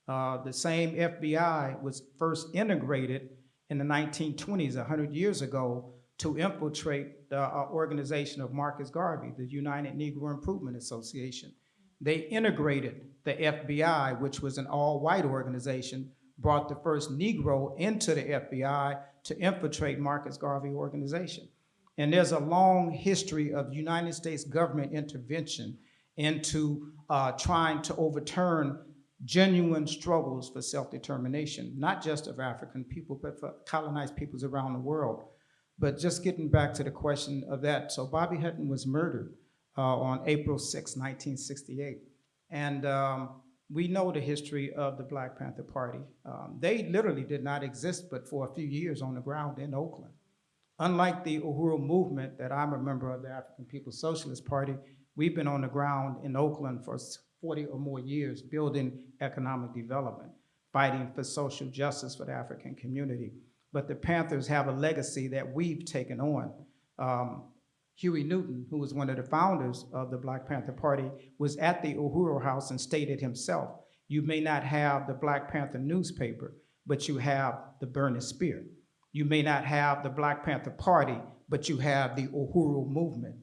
Uh, the same FBI was first integrated in the 1920s, 100 years ago, to infiltrate the uh, organization of Marcus Garvey, the United Negro Improvement Association. They integrated the FBI, which was an all-white organization, brought the first Negro into the FBI to infiltrate Marcus Garvey organization. And there's a long history of United States government intervention into uh, trying to overturn genuine struggles for self-determination, not just of African people, but for colonized peoples around the world. But just getting back to the question of that, so Bobby Hutton was murdered uh, on April 6, 1968. And um, we know the history of the Black Panther Party. Um, they literally did not exist but for a few years on the ground in Oakland. Unlike the Uhuru movement that I'm a member of the African People's Socialist Party, we've been on the ground in Oakland for 40 or more years building economic development, fighting for social justice for the African community. But the Panthers have a legacy that we've taken on. Um, Huey Newton, who was one of the founders of the Black Panther Party, was at the Uhuru House and stated himself, you may not have the Black Panther newspaper, but you have the burning spear. You may not have the Black Panther Party, but you have the Uhuru movement.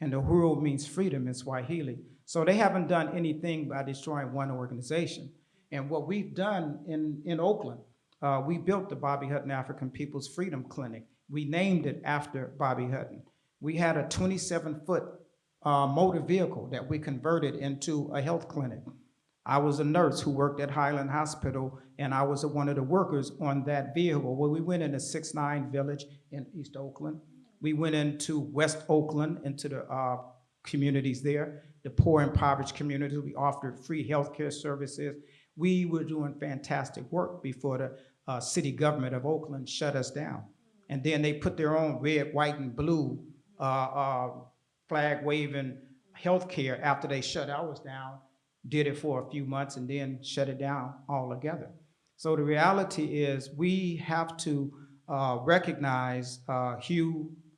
And Uhuru means freedom in Swahili. So they haven't done anything by destroying one organization. And what we've done in, in Oakland, uh, we built the Bobby Hutton African People's Freedom Clinic. We named it after Bobby Hutton. We had a 27-foot uh, motor vehicle that we converted into a health clinic. I was a nurse who worked at Highland Hospital, and I was one of the workers on that vehicle. Well, we went into 6-9 Village in East Oakland. We went into West Oakland, into the uh, communities there, the poor impoverished communities. We offered free healthcare services. We were doing fantastic work before the uh, city government of Oakland shut us down. And then they put their own red, white, and blue flag waving healthcare after they shut ours down, did it for a few months and then shut it down altogether. So the reality is we have to uh, recognize uh,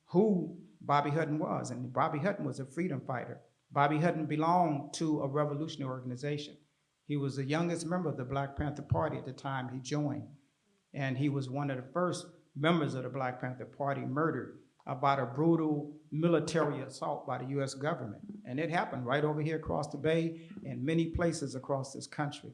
who Bobby Hutton was. And Bobby Hutton was a freedom fighter. Bobby Hutton belonged to a revolutionary organization. He was the youngest member of the Black Panther Party at the time he joined. And he was one of the first members of the Black Panther Party murdered about a brutal military assault by the US government. And it happened right over here across the bay and many places across this country.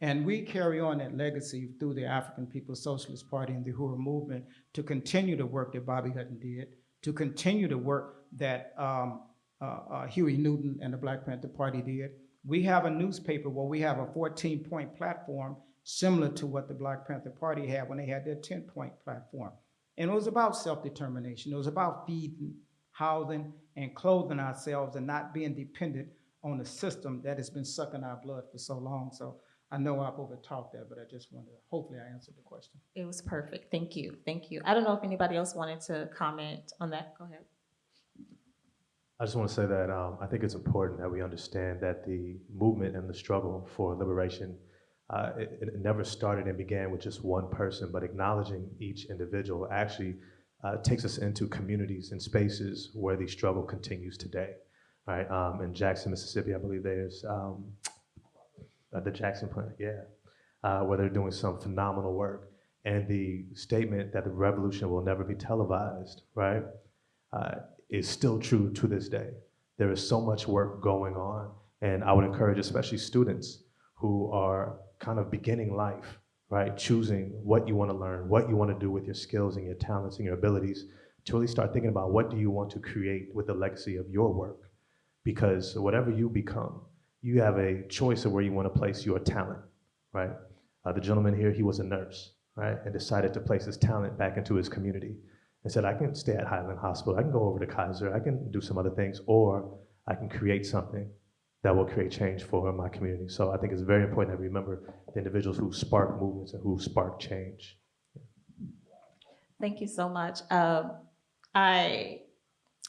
And we carry on that legacy through the African People's Socialist Party and the Uhuru movement to continue the work that Bobby Hutton did, to continue the work that um, uh, uh, Huey Newton and the Black Panther Party did. We have a newspaper where we have a 14-point platform similar to what the Black Panther Party had when they had their 10-point platform. And it was about self-determination. It was about feeding, housing, and clothing ourselves and not being dependent on the system that has been sucking our blood for so long. So I know I've overtalked that, but I just wanted to, hopefully I answered the question. It was perfect. Thank you. Thank you. I don't know if anybody else wanted to comment on that. Go ahead. I just want to say that um, I think it's important that we understand that the movement and the struggle for liberation, uh, it, it, never started and began with just one person, but acknowledging each individual actually uh, takes us into communities and spaces where the struggle continues today. Right? Um, in Jackson, Mississippi, I believe there's um, uh, the Jackson Plan, yeah, uh, where they're doing some phenomenal work. And the statement that the revolution will never be televised, right? Uh, is still true to this day. There is so much work going on, and I would encourage especially students who are kind of beginning life, right? Choosing what you want to learn, what you want to do with your skills and your talents and your abilities, to really start thinking about what do you want to create with the legacy of your work. Because whatever you become, you have a choice of where you want to place your talent, right? Uh, the gentleman here, he was a nurse, right? And decided to place his talent back into his community and said, I can stay at Highland Hospital, I can go over to Kaiser, I can do some other things, or I can create something that will create change for my community. So I think it's very important that we remember the individuals who spark movements and who spark change. Thank you so much. Um, I,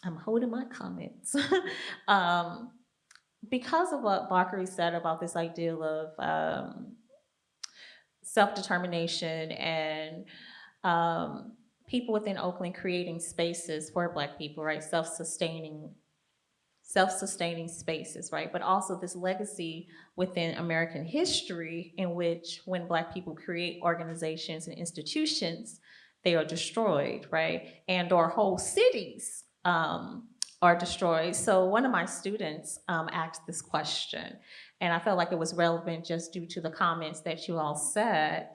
I'm holding my comments. um, because of what Bakari said about this ideal of um, self-determination and um, people within Oakland creating spaces for Black people, right? Self-sustaining, self-sustaining spaces, right? But also this legacy within American history in which when Black people create organizations and institutions, they are destroyed, right? And or whole cities um, are destroyed. So one of my students um, asked this question, and I felt like it was relevant just due to the comments that you all said.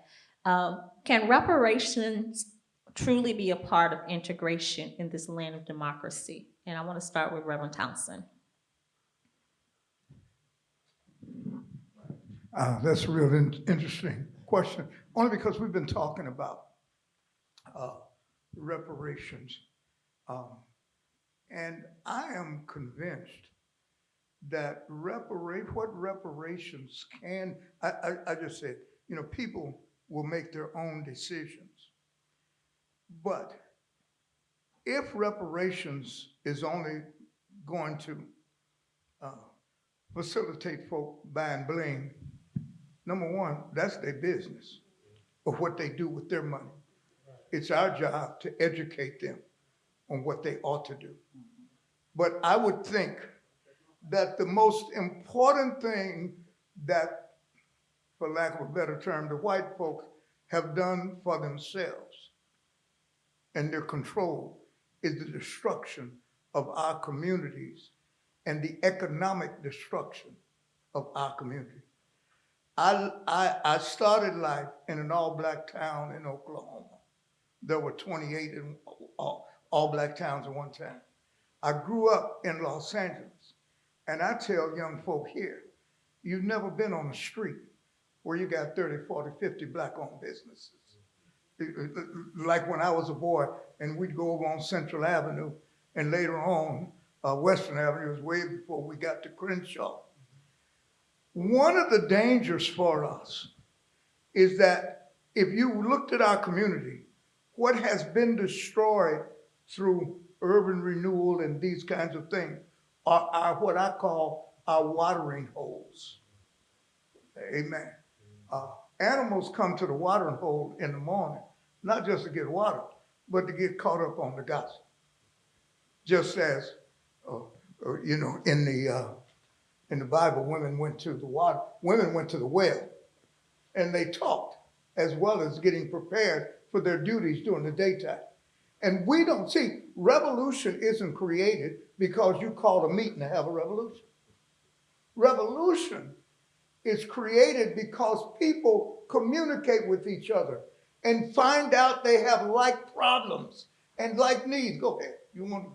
Um, can reparations truly be a part of integration in this land of democracy? And I want to start with Reverend Townsend. Uh, that's a real in- interesting question, only because we've been talking about uh, reparations. Um, and I am convinced that reparate, what reparations can, I, I, I just said, you know, people will make their own decisions. But if reparations is only going to uh, facilitate folk buying bling, number one, that's their business of what they do with their money. It's our job to educate them on what they ought to do. But I would think that the most important thing that, for lack of a better term, the white folks have done for themselves and their control is the destruction of our communities and the economic destruction of our community. I, I, I started life in an all-black town in Oklahoma. There were 28 in all, all-black towns at one time. I grew up in Los Angeles, and I tell young folk here, you've never been on the street where you got 30, 40, 50 black-owned businesses. Like when I was a boy, and we'd go over on Central Avenue, and later on, uh, Western Avenue was way before we got to Crenshaw. One of the dangers for us is that if you looked at our community, what has been destroyed through urban renewal and these kinds of things are, are what I call our watering holes. Amen. Uh, animals come to the watering hole in the morning, not just to get water, but to get caught up on the gossip. Just as, uh, uh, you know, in the uh, in the Bible, women went to the water, women went to the well, and they talked as well as getting prepared for their duties during the daytime. And we don't see revolution isn't created because you called a meeting to have a revolution. Revolution is created because people communicate with each other and find out they have like problems and like needs. Go ahead. You want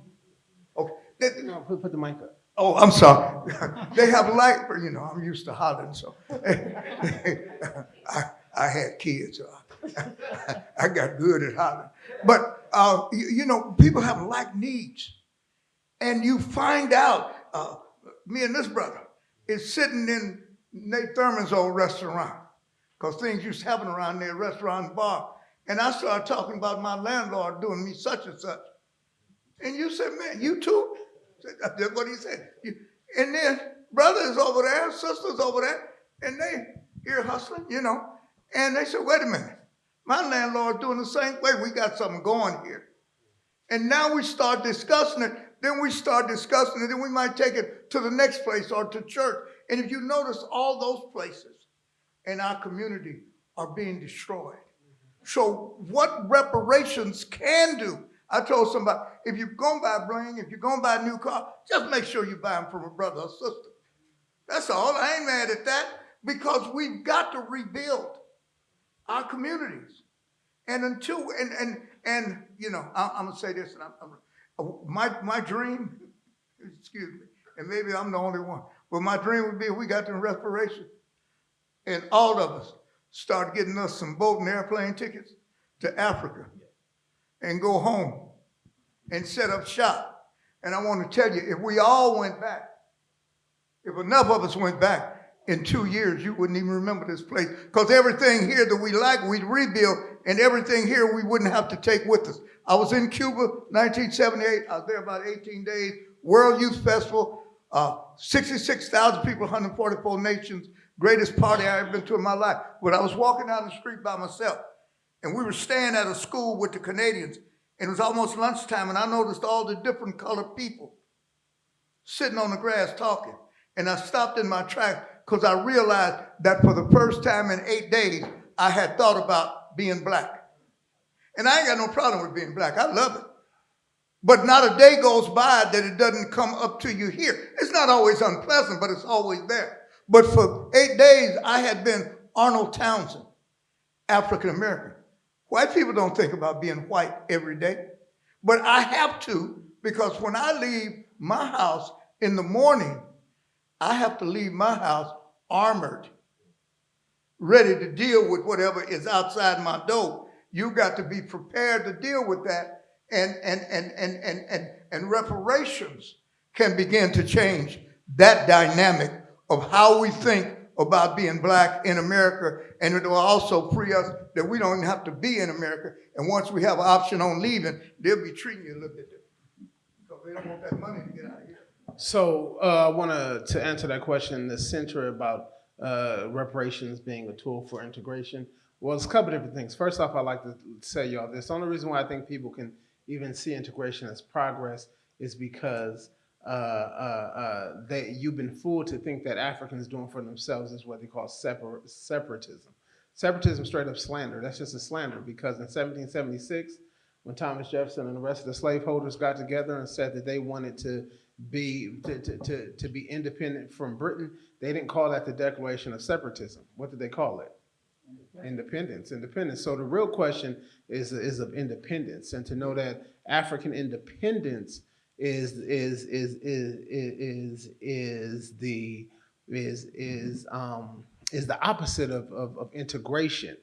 Okay. No, put, put the mic up. Oh, I'm sorry. they have like, you know, I'm used to hollering, so I, I had kids, so I, I got good at hollering. But, uh, you, you, know, people have like needs. And you find out, uh, me and this brother is sitting in Nate Thurmond's old restaurant, because things used to happen around there, restaurant and bar. And I started talking about my landlord doing me such and such. And you said, man, you too? That's what he said. And then brothers over there, sisters over there, and they here hustling, you know. And they said, wait a minute, my landlord doing the same way. We got something going here. And now we start discussing it. Then we start discussing it. Then we might take it to the next place or to church. And if you notice, all those places in our community are being destroyed. So what reparations can do I told somebody, if you're going to buy a bling, if you're going to buy a new car, just make sure you buy them from a brother or sister. That's all. I ain't mad at that because we've got to rebuild our communities. And until, and, and, and you know, I, am going to say this, and I'm, I'm, my, my dream, excuse me, and maybe I'm the only one, but my dream would be if we got to reparation and all of us start getting us some boat and airplane tickets to Africa and go home and set up shop. And I want to tell you, if we all went back, if enough of us went back, in two years, you wouldn't even remember this place. Because everything here that we like, we'd rebuild, and everything here we wouldn't have to take with us. I was in Cuba, 1978. I was there about 18 days. World Youth Festival, uh, 66,000 people, 144 nations. Greatest party I ever been to in my life. But I was walking down the street by myself, and we were staying at a school with the Canadians, and it was almost lunchtime, and I noticed all the different colored people sitting on the grass talking. And I stopped in my tracks because I realized that for the first time in eight days, I had thought about being black. And I ain't got no problem with being black. I love it. But not a day goes by that it doesn't come up to you here. It's not always unpleasant, but it's always there. But for eight days, I had been Arnold Townsend, African American. White people don't think about being white every day, but I have to because when I leave my house in the morning, I have to leave my house armored, ready to deal with whatever is outside my door. You got to be prepared to deal with that, and and and and and and, and reparations can begin to change that dynamic of how we think about being black in America, and it will also free us that we don't even have to be in America. And once we have an option on leaving, they'll be treating you a little bit different because they don't want that money to get out of here. So uh, I want to to answer that question, in the center about uh, reparations being a tool for integration. Well, it's a couple different things. First off, I'd like to say y'all this. The only reason why I think people can even see integration as progress is because uh, uh, uh, they, you've been fooled to think that Africans doing for themselves is what they call separ- separatism. Separatism, straight up slander. That's just a slander because in 1776, when Thomas Jefferson and the rest of the slaveholders got together and said that they wanted to be to, to, to, to be independent from Britain, they didn't call that the Declaration of Separatism. What did they call it? Independence, independence. So the real question is is of independence, and to know that African independence is is is is is is the is is um is the opposite of, of, of integration.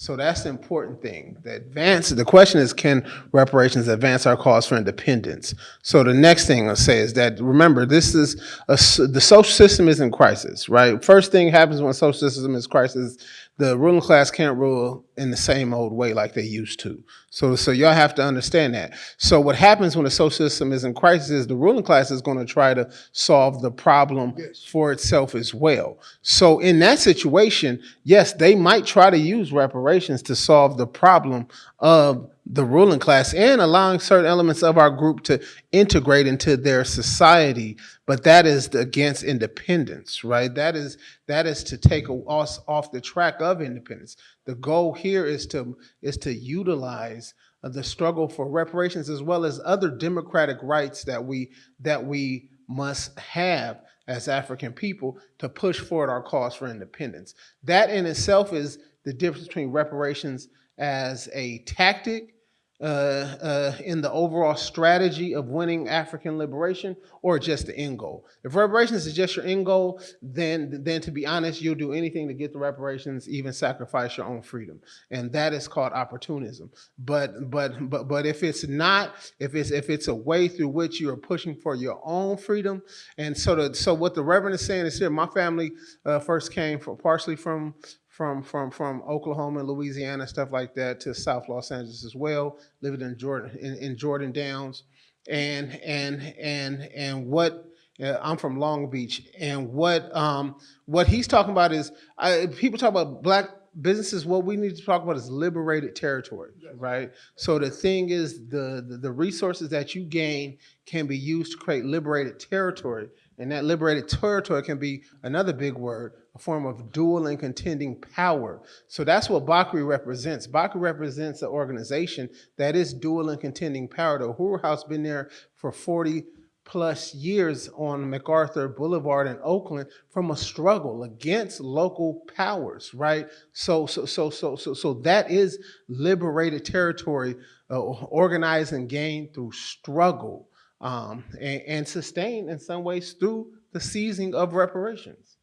So that's the important thing. The advance, the question is, can reparations advance our cause for independence? So the next thing I'll say is that, remember, this is, a, the social system is in crisis, right? First thing happens when social system is crisis, the ruling class can't rule in the same old way like they used to. So, so y'all have to understand that. So what happens when the social system is in crisis is the ruling class is going to try to solve the problem for itself as well. So in that situation, yes, they might try to use reparations to solve the problem of the ruling class and allowing certain elements of our group to integrate into their society. But that is against independence right? That is that is to take us off the track of independence. The goal here is to is to utilize uh, the struggle for reparations as well as other democratic rights that we that we must have as African people to push forward our cause for independence. That in itself is the difference between reparations as a tactic uh, uh, in the overall strategy of winning African liberation or just the end goal. If reparations is just your end goal, then, then to be honest, you'll do anything to get the reparations, even sacrifice your own freedom. And that is called opportunism. But, but, but, but if it's not, if it's, if it's a way through which you are pushing for your own freedom, and so, the, so what the Reverend is saying is here, my family uh, first came from, partially from from from from Oklahoma, Louisiana, stuff like that, to South Los Angeles as well. Living in Jordan in, in Jordan Downs, and and and and what uh, I'm from Long Beach, and what um what he's talking about is I, people talk about black businesses. What we need to talk about is liberated territory, right? So the thing is, the, the the resources that you gain can be used to create liberated territory. And that liberated territory can be another big word, form of dual and contending power. So that's what Bakri represents. Bakri represents an organization that is dual and contending power. The Uhuru House been there for 40 plus years on MacArthur Boulevard in Oakland from a struggle against local powers, right? So, so, so, so, so, so that is liberated territory, uh, organized and gained through struggle um, and, and sustained in some ways through the seizing of reparations.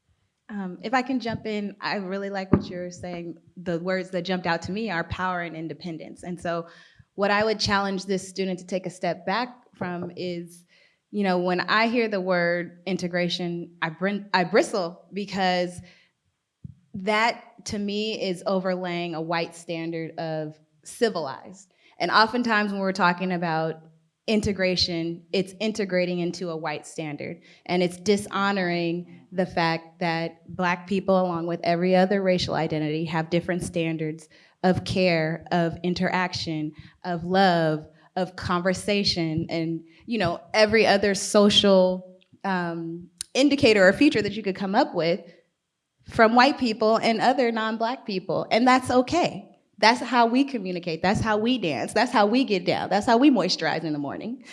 Um, if I can jump in, I really like what you're saying. The words that jumped out to me are power and independence. And so what I would challenge this student to take a step back from is, you know, when I hear the word integration, I, I bristle because that to me is overlaying a white standard of civilized. And oftentimes when we're talking about integration, it's integrating into a white standard. And it's dishonoring the fact that Black people, along with every other racial identity, have different standards of care, of interaction, of love, of conversation, and you know every other social um, indicator or feature that you could come up with from white people and other non-black people, and that's okay. That's how we communicate. That's how we dance. That's how we get down. That's how we moisturize in the morning.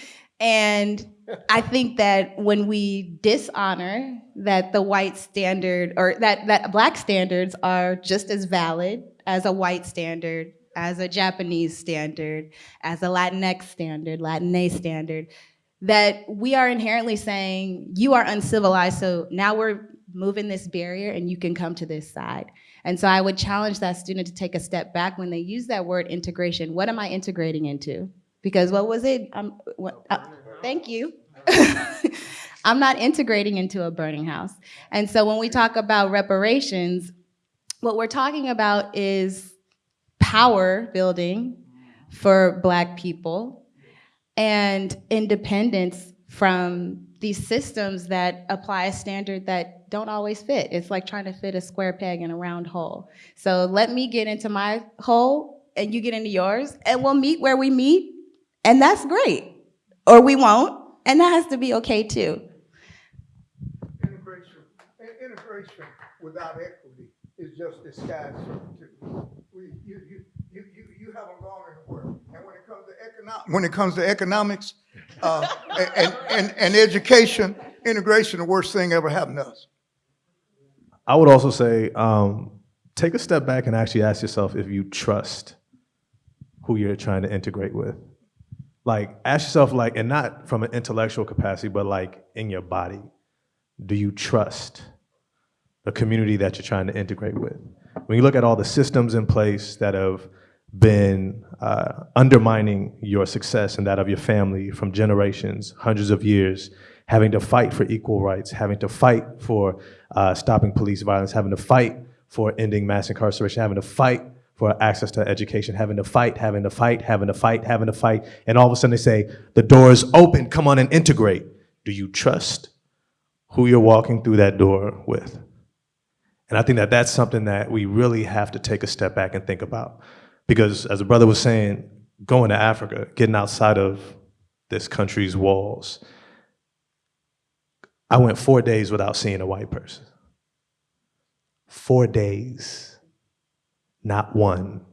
And I think that when we dishonor that the white standard or that, that black standards are just as valid as a white standard, as a Japanese standard, as a Latinx standard, Latin standard, that we are inherently saying you are uncivilized, so now we're moving this barrier and you can come to this side. And so I would challenge that student to take a step back when they use that word integration. What am I integrating into? Because what was it? What, uh, thank you. I'm not integrating into a burning house. And so when we talk about reparations, what we're talking about is power building for Black people and independence from these systems that apply a standard that don't always fit. It's like trying to fit a square peg in a round hole. So let me get into my hole and you get into yours and we'll meet where we meet and that's great. Or we won't and that has to be okay too. Integration, integration without equity is just disguised servitude. You, you, you, you, you haven't gone anywhere. And when it comes to economic, when it comes to economics, uh, and, and, and education, integration, the worst thing ever happened to us. I would also say, um, take a step back and actually ask yourself if you trust who you're trying to integrate with. Like, ask yourself, like, and not from an intellectual capacity, but like in your body. Do you trust the community that you're trying to integrate with? When you look at all the systems in place that have been uh, undermining your success and that of your family from generations, hundreds of years, having to fight for equal rights, having to fight for uh, stopping police violence, having to fight for ending mass incarceration, having to fight for access to education, having to fight, having to fight, having to fight, having to fight, and all of a sudden they say, the door is open, come on and integrate. Do you trust who you're walking through that door with? And I think that that's something that we really have to take a step back and think about. Because as a brother was saying, going to Africa, getting outside of this country's walls, I went four days without seeing a white person. Four days, not one.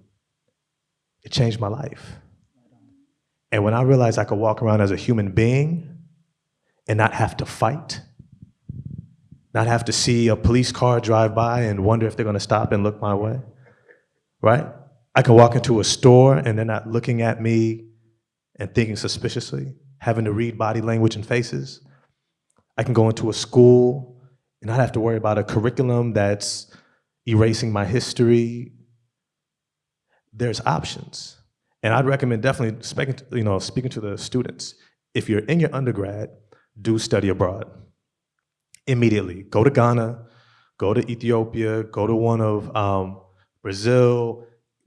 It changed my life. And when I realized I could walk around as a human being and not have to fight, not have to see a police car drive by and wonder if they're gonna stop and look my way, right? I can walk into a store and they're not looking at me and thinking suspiciously, having to read body language and faces. I can go into a school and not have to worry about a curriculum that's erasing my history. There's options. And I'd recommend definitely speaking to, you know, speaking to the students. If you're in your undergrad, do study abroad. Immediately. Go to Ghana, go to Ethiopia, go to one of um, Brazil,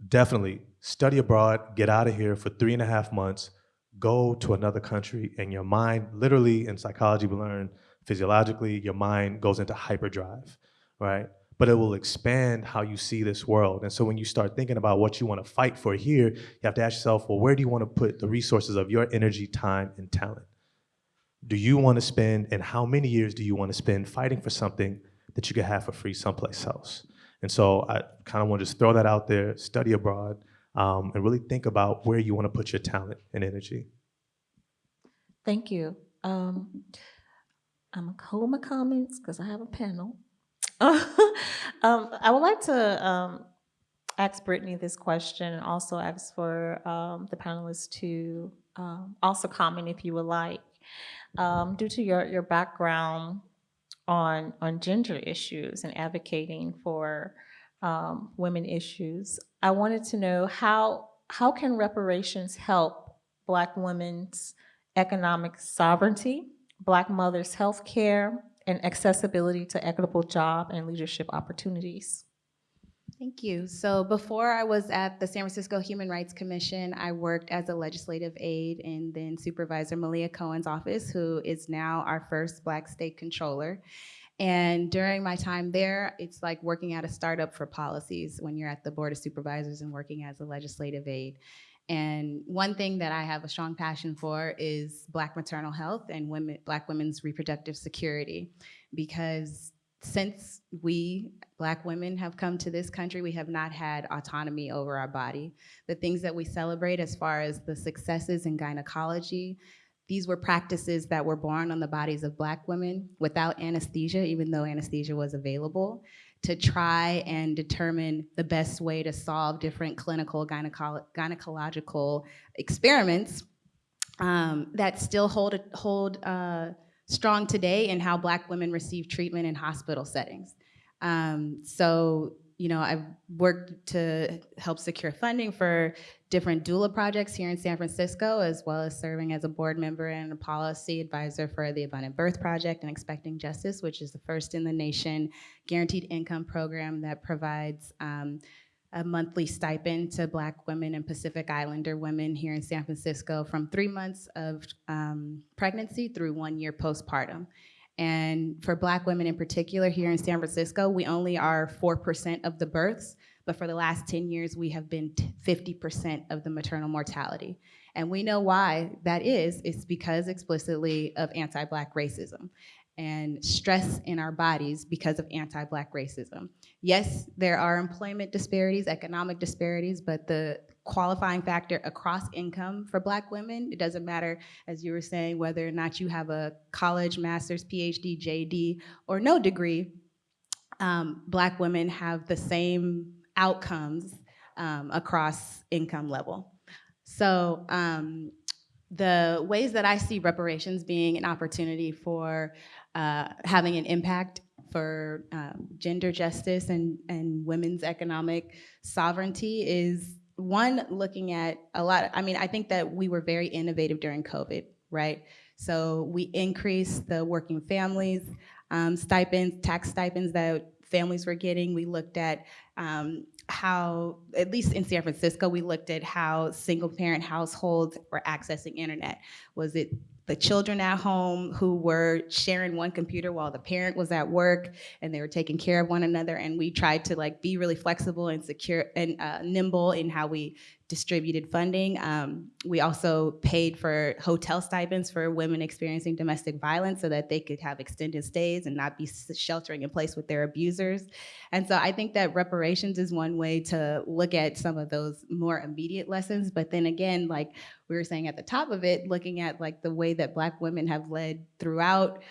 definitely study abroad, get out of here for three and a half months, go to another country, and your mind, literally in psychology, we learn physiologically, your mind goes into hyperdrive, right? But it will expand how you see this world. And so when you start thinking about what you want to fight for here, you have to ask yourself, well, where do you want to put the resources of your energy, time, and talent? Do you want to spend, and how many years do you want to spend fighting for something that you could have for free someplace else? And so I kind of want to just throw that out there, study abroad, um, and really think about where you want to put your talent and energy. Thank you. Um, I'm gonna hold my comments because I have a panel. um, I would like to um, ask Brittany this question and also ask for um, the panelists to um, also comment if you would like. Um, due to your, your background on, on gender issues and advocating for um, women issues, I wanted to know how, how can reparations help Black women's economic sovereignty, Black mothers' health care, and accessibility to equitable job and leadership opportunities. Thank you. So before I was at the San Francisco Human Rights Commission, I worked as a legislative aide in then Supervisor Malia Cohen's office, who is now our first Black state controller. And during my time there, it's like working at a startup for policies when you're at the Board of Supervisors and working as a legislative aide. And one thing that I have a strong passion for is Black maternal health and women, Black women's reproductive security. Because since we, Black women, have come to this country, we have not had autonomy over our body. The things that we celebrate as far as the successes in gynecology, these were practices that were born on the bodies of Black women without anesthesia, even though anesthesia was available, to try and determine the best way to solve different clinical gynecolo- gynecological experiments um, that still hold, hold uh, strong today in how Black women receive treatment in hospital settings. Um, so, you know, I've worked to help secure funding for different doula projects here in San Francisco, as well as serving as a board member and a policy advisor for the Abundant Birth Project and Expecting Justice, which is the first in the nation guaranteed income program that provides um, a monthly stipend to Black women and Pacific Islander women here in San Francisco from three months of um, pregnancy through one year postpartum. And for Black women in particular here in San Francisco, we only are 4% of the births, but for the last 10 years, we have been 50% of the maternal mortality. And we know why that is. It's because explicitly of anti-Black racism and stress in our bodies because of anti-Black racism. Yes, there are employment disparities, economic disparities, but the qualifying factor across income for Black women, it doesn't matter, as you were saying, whether or not you have a college, master's, PhD, JD, or no degree, um, Black women have the same outcomes um, across income level. So um, the ways that I see reparations being an opportunity for uh, having an impact for um, gender justice and, and women's economic sovereignty is one, looking at a lot, I mean, I think that we were very innovative during COVID, right? So we increased the working families um, stipends, tax stipends that families were getting. We looked at um, how, at least in San Francisco, we looked at how single parent households were accessing internet. Was it the children at home who were sharing one computer while the parent was at work and they were taking care of one another and we tried to like be really flexible and secure and uh, nimble in how we distributed funding. Um, we also paid for hotel stipends for women experiencing domestic violence so that they could have extended stays and not be sheltering in place with their abusers. And so I think that reparations is one way to look at some of those more immediate lessons. But then again, like we were saying at the top of it, looking at like the way that Black women have led throughout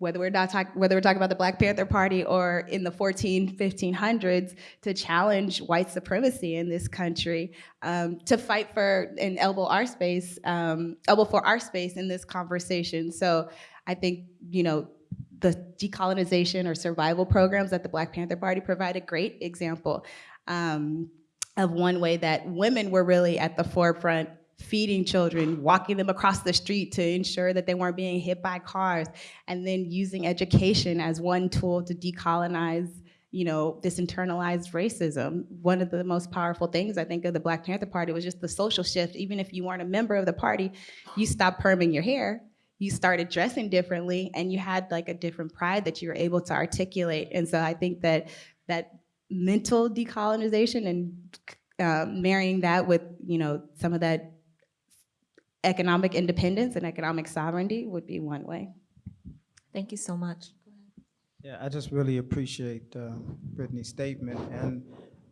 whether we're not talking whether we're talking about the Black Panther Party or in the 14, 1500s, to challenge white supremacy in this country, um, to fight for and elbow our space, um, elbow for our space in this conversation. So I think you know the decolonization or survival programs that the Black Panther Party provide a great example um, of one way that women were really at the forefront feeding children, walking them across the street to ensure that they weren't being hit by cars, and then using education as one tool to decolonize you know, this internalized racism. One of the most powerful things I think of the Black Panther Party was just the social shift. Even if you weren't a member of the party, you stopped perming your hair, you started dressing differently, and you had like a different pride that you were able to articulate. And so I think that that mental decolonization and um, marrying that with, you know, some of that economic independence and economic sovereignty would be one way. Thank you so much. Yeah, I just really appreciate uh, Brittany's statement, and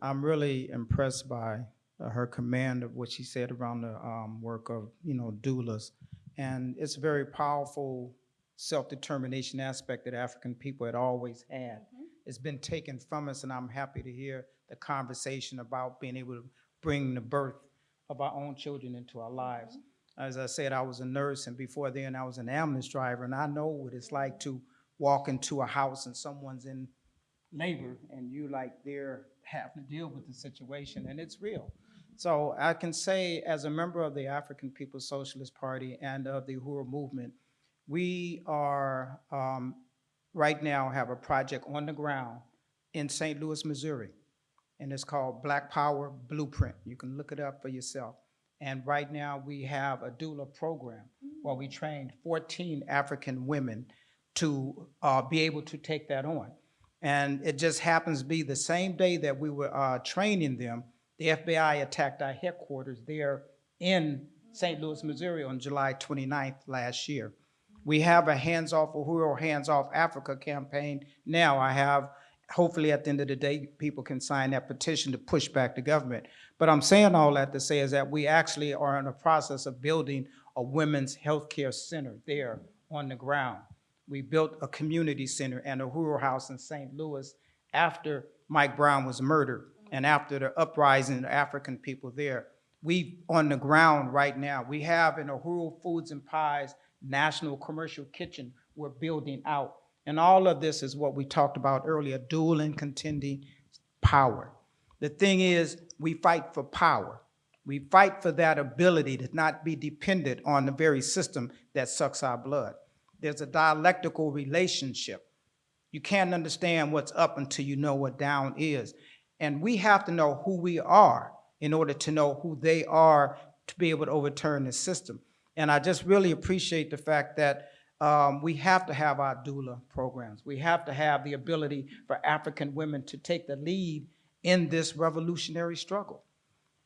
I'm really impressed by uh, her command of what she said around the um, work of, you know, doulas. And it's a very powerful self-determination aspect that African people had always had. It's been taken from us, and I'm happy to hear the conversation about being able to bring the birth of our own children into our lives. As I said, I was a nurse, and before then, I was an ambulance driver, and I know what it's like to walk into a house and someone's in labor, and you like they're having to deal with the situation, and it's real. So I can say, as a member of the African People's Socialist Party and of the Uhuru movement, We are, um, right now, have a project on the ground in St. Louis, Missouri, and it's called Black Power Blueprint. You can look it up for yourself. And right now, we have a doula program where we trained 14 African women to uh, be able to take that on. And it just happens to be the same day that we were uh, training them, the FBI attacked our headquarters there in St. Louis, Missouri on July 29th last year. We have a Hands Off Uhuru, Hands Off Africa campaign now. I have, hopefully at the end of the day, people can sign that petition to push back the government. But I'm saying all that to say is that we actually are in the process of building a women's healthcare center there on the ground. We built a community center and a Uhuru House in St. Louis after Mike Brown was murdered and after the uprising of African people there. We, on the ground right now, we have in an Uhuru Foods and Pies National Commercial Kitchen we're building out. And all of this is what we talked about earlier, dual and contending power. The thing is, we fight for power. We fight for that ability to not be dependent on the very system that sucks our blood. There's a dialectical relationship. You can't understand what's up until you know what down is. And we have to know who we are in order to know who they are to be able to overturn the system. And I just really appreciate the fact that um, we have to have our doula programs. We have to have the ability for African women to take the lead in this revolutionary struggle.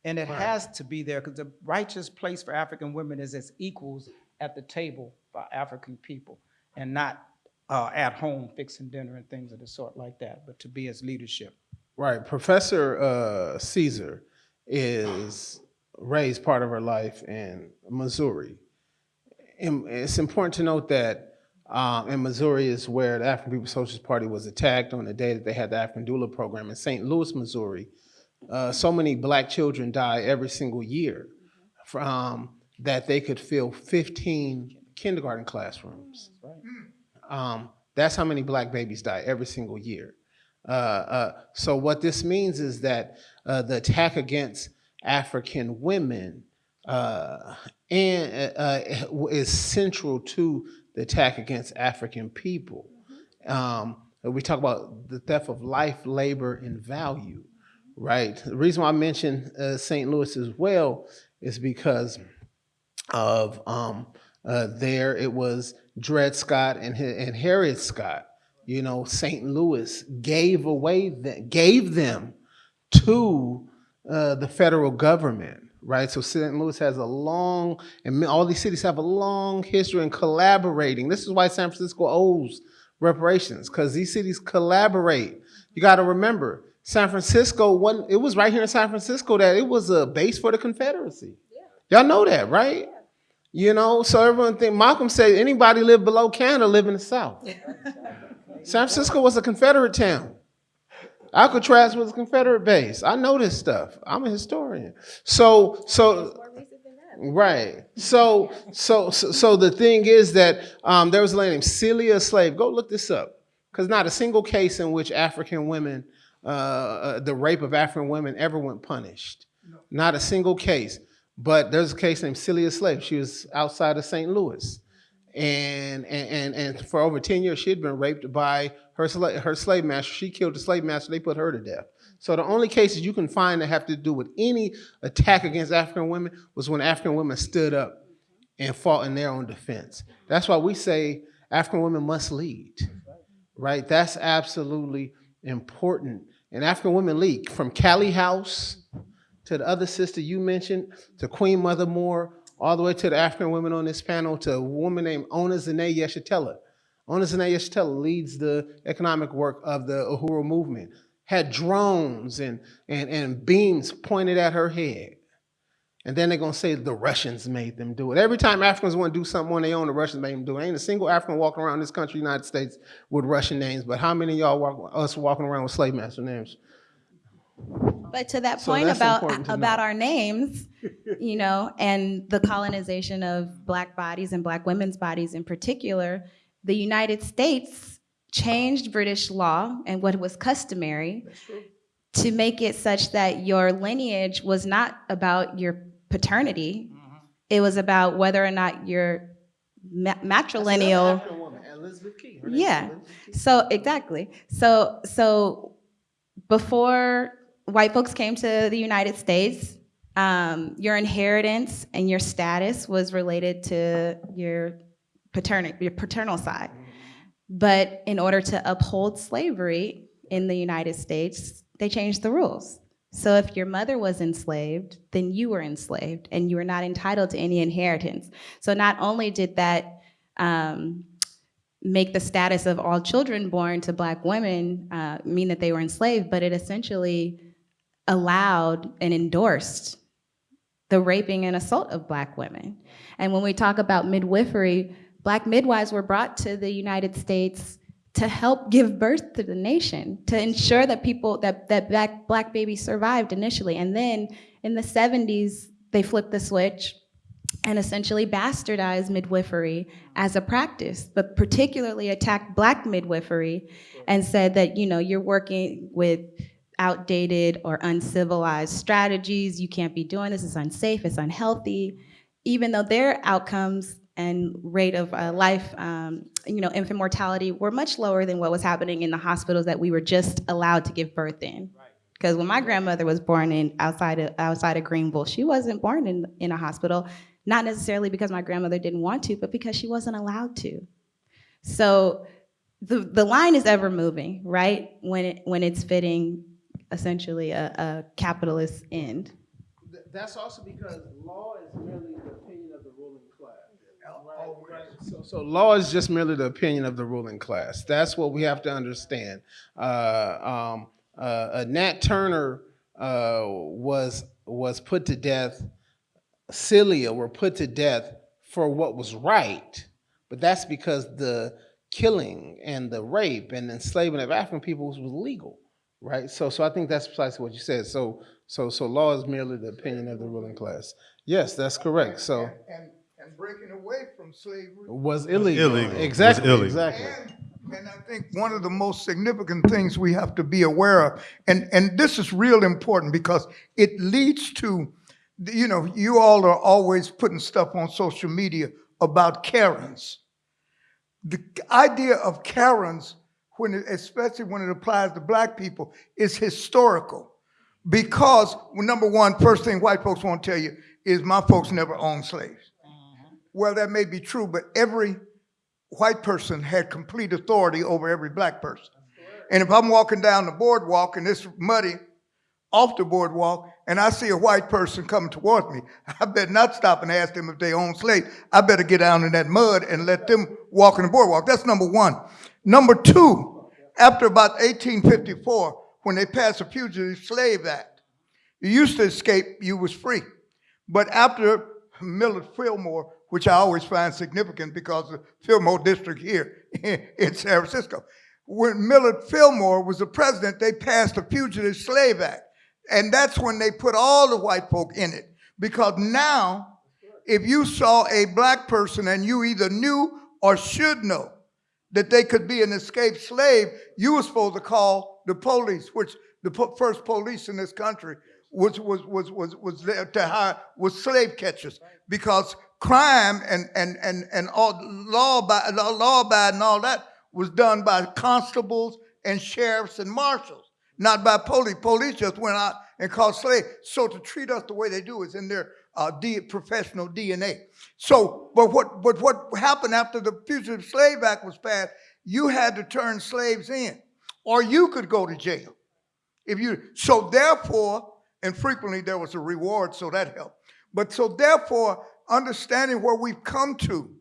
And it Right. has to be there because the righteous place for African women is as equals at the table for African people and not uh, at home fixing dinner and things of the sort like that, but to be as leadership. Right. Professor uh, Caesar is raised part of her life in Missouri. And it's important to note that um, in Missouri is where the African People's Socialist Party was attacked on the day that they had the African Doula program. In St. Louis, Missouri, uh, so many black children die every single year from that they could fill 15 kindergarten classrooms. Um, that's how many black babies die every single year. Uh, uh, so what this means is that uh, the attack against African women uh, and uh, is central to the attack against African people. Um, we talk about the theft of life, labor, and value, right? The reason why I mentioned uh, St. Louis as well is because of um, uh, there it was Dred Scott and, and Harriet Scott. You know, St. Louis gave away the, gave them to uh, the federal government, right? So St. Louis has a long, and all these cities have a long history in collaborating. This is why San Francisco owes reparations, because these cities collaborate. You got to remember, San Francisco, one, it was right here in San Francisco that it was a base for the Confederacy. Y'all know that, right? You know, so everyone think Malcolm said anybody live below Canada live in the South. San Francisco was a Confederate town. Alcatraz was a Confederate base. I know this stuff. I'm a historian. So, so, right. So, so, so, so the thing is that um, there was a lady named Celia Slave. Go look this up, because not a single case in which African women, uh, uh, the rape of African women, ever went punished. Not a single case. But there's a case named Celia Slave. She was outside of St. Louis. And, and, and, for over 10 years, she had been raped by her, her slave master. She killed the slave master. They put her to death. So the only cases you can find that have to do with any attack against African women was when African women stood up and fought in their own defense. That's why we say African women must lead, right? That's absolutely important. And African women lead from Callie House to the other sister you mentioned, to Queen Mother Moore, all the way to the African women on this panel, to a woman named Ona Zane Yeshitela. Ona Zane Yeshitela leads the economic work of the Uhuru movement, had drones and, and, and beams pointed at her head. And then they're gonna say the Russians made them do it. Every time Africans want to do something on their own, the Russians made them do it. Ain't a single African walking around this country, United States, with Russian names. But how many of y'all walk, us walking around with slave master names? But to that point that's about about know. our names, you know, and the colonization of black bodies and black women's bodies in particular, the United States changed British law and what was customary to make it such that your lineage was not about your paternity. Mm-hmm. It was about whether or not your ma- matrilineal. Elizabeth Key. Her name is Yeah. Elizabeth. So exactly. So so before white folks came to the United States, um, your inheritance and your status was related to your paternal your paternal side. But in order to uphold slavery in the United States, they changed the rules. So if your mother was enslaved, then you were enslaved and you were not entitled to any inheritance. So not only did that um, make the status of all children born to black women uh, mean that they were enslaved, but it essentially allowed and endorsed the raping and assault of black women. And when we talk about midwifery, black midwives were brought to the United States to help give birth to the nation, to ensure that people, that, that black, black babies survived initially. And then in the 70s, they flipped the switch and essentially bastardized midwifery as a practice, but particularly attacked black midwifery and said that, you know, you're working with outdated or uncivilized strategies, you can't be doing this, it's unsafe, it's unhealthy, even though their outcomes and rate of uh, life, um, you know, infant mortality were much lower than what was happening in the hospitals that we were just allowed to give birth in. Because when my grandmother was born in outside of outside of Greenville, she wasn't born in in a hospital, not necessarily because my grandmother didn't want to, but because she wasn't allowed to. So the the line is ever moving, right? When it when it's fitting essentially a, a capitalist end. Th- That's also because law is merely the opinion of the ruling class. Right, right. So, so law is just merely the opinion of the ruling class. That's what we have to understand. Uh, um, uh, uh, Nat Turner uh, was was put to death. Celia were put to death for what was right, but that's because the killing and the rape and enslavement of African peoples was legal, right? So, so I think that's precisely what you said. So, so, so law is merely the opinion of the ruling class. Yes, that's correct. So, And, and breaking away from slavery. was illegal. illegal. Was Exactly. illegal. Exactly. And I think one of the most significant things we have to be aware of, and, and this is real important because it leads to, you know, you all are always putting stuff on social media about Karens. The idea of Karens, when it, especially when it applies to black people, is historical. Because, well, number one, first thing white folks want to tell you is my folks never owned slaves. Well, that may be true, but every white person had complete authority over every black person. And if I'm walking down the boardwalk and it's muddy off the boardwalk and I see a white person coming towards me, I better not stop and ask them if they own slaves. I better get down in that mud and let them walk in the boardwalk. That's number one. Number two, after about 1854, when they passed the Fugitive Slave Act, you used to escape, you was free. But after Millard Fillmore, which I always find significant because the Fillmore district here in San Francisco, when Millard Fillmore was the president, they passed the Fugitive Slave Act. And that's when they put all the white folk in it. Because now, if you saw a black person and you either knew or should know that they could be an escaped slave, you were supposed to call the police, which the po- first police in this country was was was was was there to hire was slave catchers because crime and and and and all law abiding law and all that was done by constables and sheriffs and marshals, not by police. Police just went out and caught slaves. So to treat us the way they do is in their uh, D, professional DNA. So, but what but what happened after the Fugitive Slave Act was passed? You had to turn slaves in, or you could go to jail. If you so therefore, and frequently there was a reward, so that helped. But so therefore, understanding where we've come to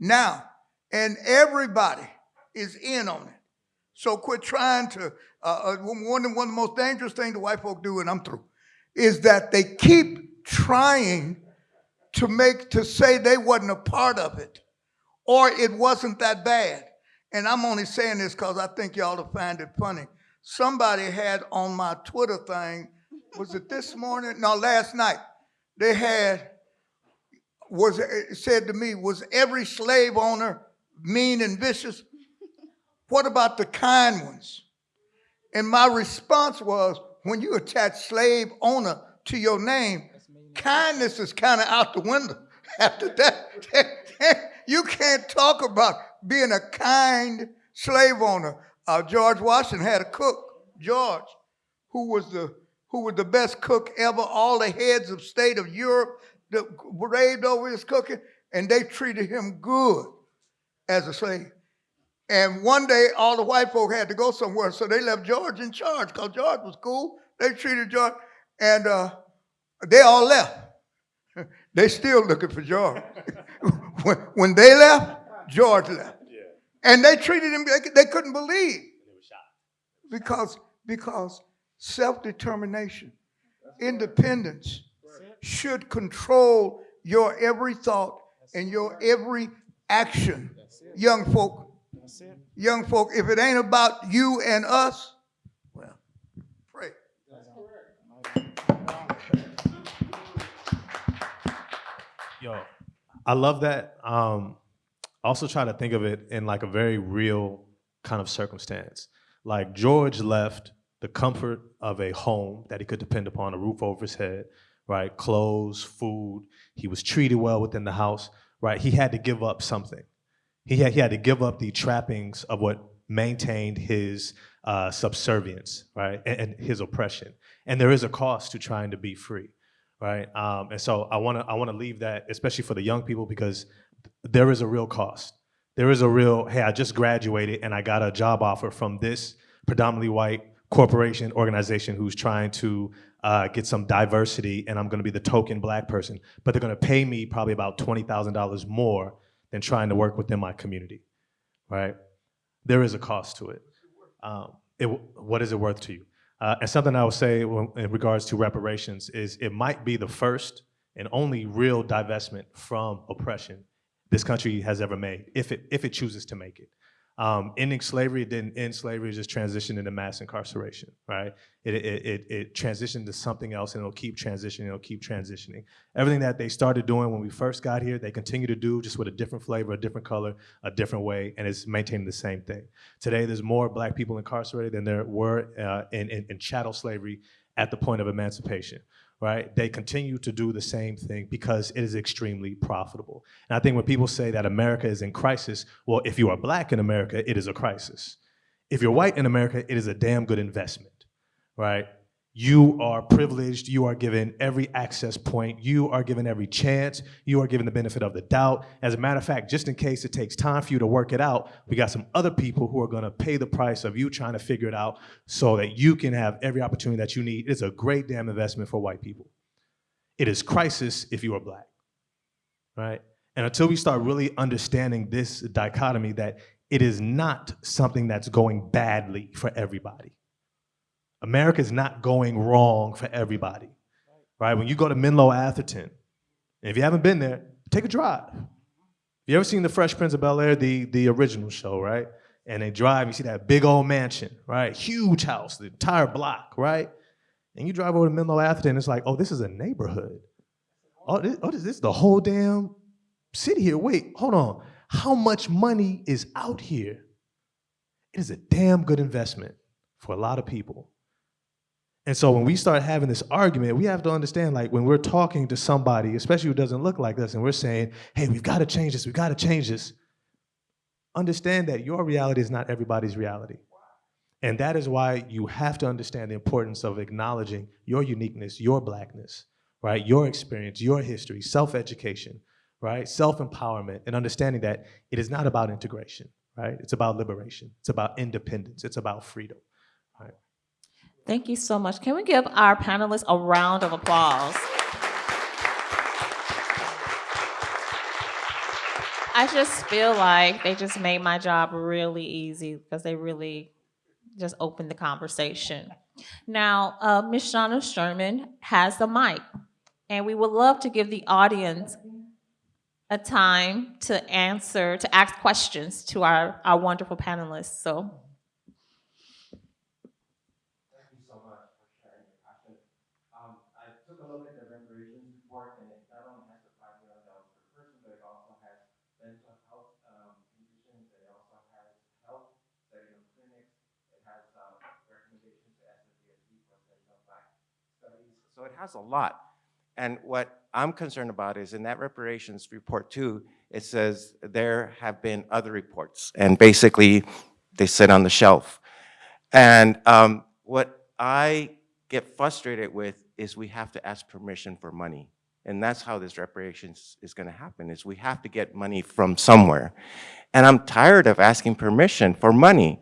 now, and everybody is in on it. So quit trying to. Uh, uh, one, one of the most dangerous things the white folk do, and I'm through, is that they keep trying to make to say they wasn't a part of it, or it wasn't that bad. And I'm only saying this because I think y'all will find it funny. Somebody had on my Twitter thing, was it this morning? No, last night. They had was said to me, was every slave owner mean and vicious? What about the kind ones? And my response was, when you attach slave owner to your name, kindness is kind of out the window. After that, you can't talk about being a kind slave owner. Uh, George Washington had a cook, George, who was the who was the best cook ever. All the heads of state of Europe that raved over his cooking, and they treated him good as a slave. And one day, all the white folk had to go somewhere, so they left George in charge because George was cool. They treated George, and uh, they all left. they still looking for George. when, when they left, George left. And they treated him, they, they couldn't believe. Because, because self-determination, independence should control your every thought and your every action. Young folk, young folk, if it ain't about you and us, I love that. Um, also try to think of it in like a very real kind of circumstance. Like George left the comfort of a home that he could depend upon, a roof over his head, right? Clothes, food. He was treated well within the house, right? He had to give up something. He had, he had to give up the trappings of what maintained his uh, subservience, right? And, and his oppression. And there is a cost to trying to be free, right? Um, and so I wanna, I wanna leave that, especially for the young people, because there is a real cost. There is a real, hey, I just graduated and I got a job offer from this predominantly white corporation organization who's trying to uh, get some diversity and I'm gonna be the token black person, but they're gonna pay me probably about $20,000 more than trying to work within my community, right? There is a cost to it. Um, it what is it worth to you? Uh, and something I would say in regards to reparations is it might be the first and only real divestment from oppression this country has ever made, if it, if it chooses to make it. Um, ending slavery didn't end slavery, it just transitioned into mass incarceration, right? It, it, it, it transitioned to something else and it'll keep transitioning, it'll keep transitioning. Everything that they started doing when we first got here, they continue to do just with a different flavor, a different color, a different way, and it's maintaining the same thing. Today, there's more black people incarcerated than there were uh, in, in, in chattel slavery at the point of emancipation right? They continue to do the same thing because it is extremely profitable. And I think when people say that America is in crisis, well, if you are black in America, it is a crisis. If you're white in America, it is a damn good investment, right? You are privileged, you are given every access point, you are given every chance, you are given the benefit of the doubt. As a matter of fact, just in case it takes time for you to work it out, we got some other people who are gonna pay the price of you trying to figure it out so that you can have every opportunity that you need. It's a great damn investment for white people. It is crisis if you are black, right? And until we start really understanding this dichotomy that it is not something that's going badly for everybody. America is not going wrong for everybody, right? When you go to Menlo Atherton, if you haven't been there, take a drive. You ever seen The Fresh Prince of Bel Air, the, the original show, right? And they drive, you see that big old mansion, right? Huge house, the entire block, right? And you drive over to Menlo Atherton, it's like, oh, this is a neighborhood. Oh, oh this, oh, this is the whole damn city here. Wait, hold on. How much money is out here? It is a damn good investment for a lot of people. And so when we start having this argument, we have to understand like when we're talking to somebody, especially who doesn't look like us, and we're saying, hey, we've got to change this, we've got to change this. Understand that your reality is not everybody's reality. And that is why you have to understand the importance of acknowledging your uniqueness, your blackness, right? Your experience, your history, self-education, right? Self-empowerment, and understanding that it is not about integration, right? It's about liberation. It's about independence. It's about freedom? Thank you so much. Can we give our panelists a round of applause? I just feel like they just made my job really easy because they really just opened the conversation. Now, uh, Ms. Shauna Sherman has the mic, and we would love to give the audience a time to answer, to ask questions to our, our wonderful panelists. So has a lot. And what I'm concerned about is in that reparations report too, it says there have been other reports, and basically, they sit on the shelf. And um, what I get frustrated with is we have to ask permission for money. And that's how this reparations is gonna happen, is we have to get money from somewhere. And I'm tired of asking permission for money.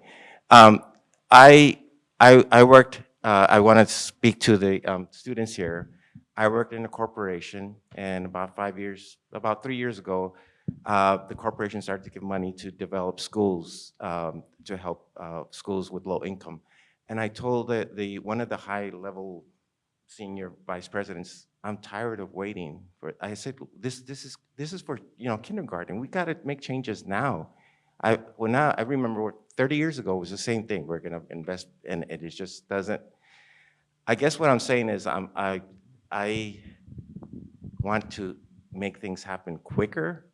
Um, I, I, I worked, uh, I want to speak to the um, students here. I worked in a corporation, and about five years, about three years ago, uh, the corporation started to give money to develop schools, um, to help uh, schools with low income. And I told the, the, one of the high-level senior vice presidents, I'm tired of waiting for, I said, this, this is, this is for, you know, kindergarten. We gotta make changes now. I, well now, I remember 30 years ago was the same thing. We're gonna invest, and it just doesn't, I guess what I'm saying is I'm, I, I want to make things happen quicker,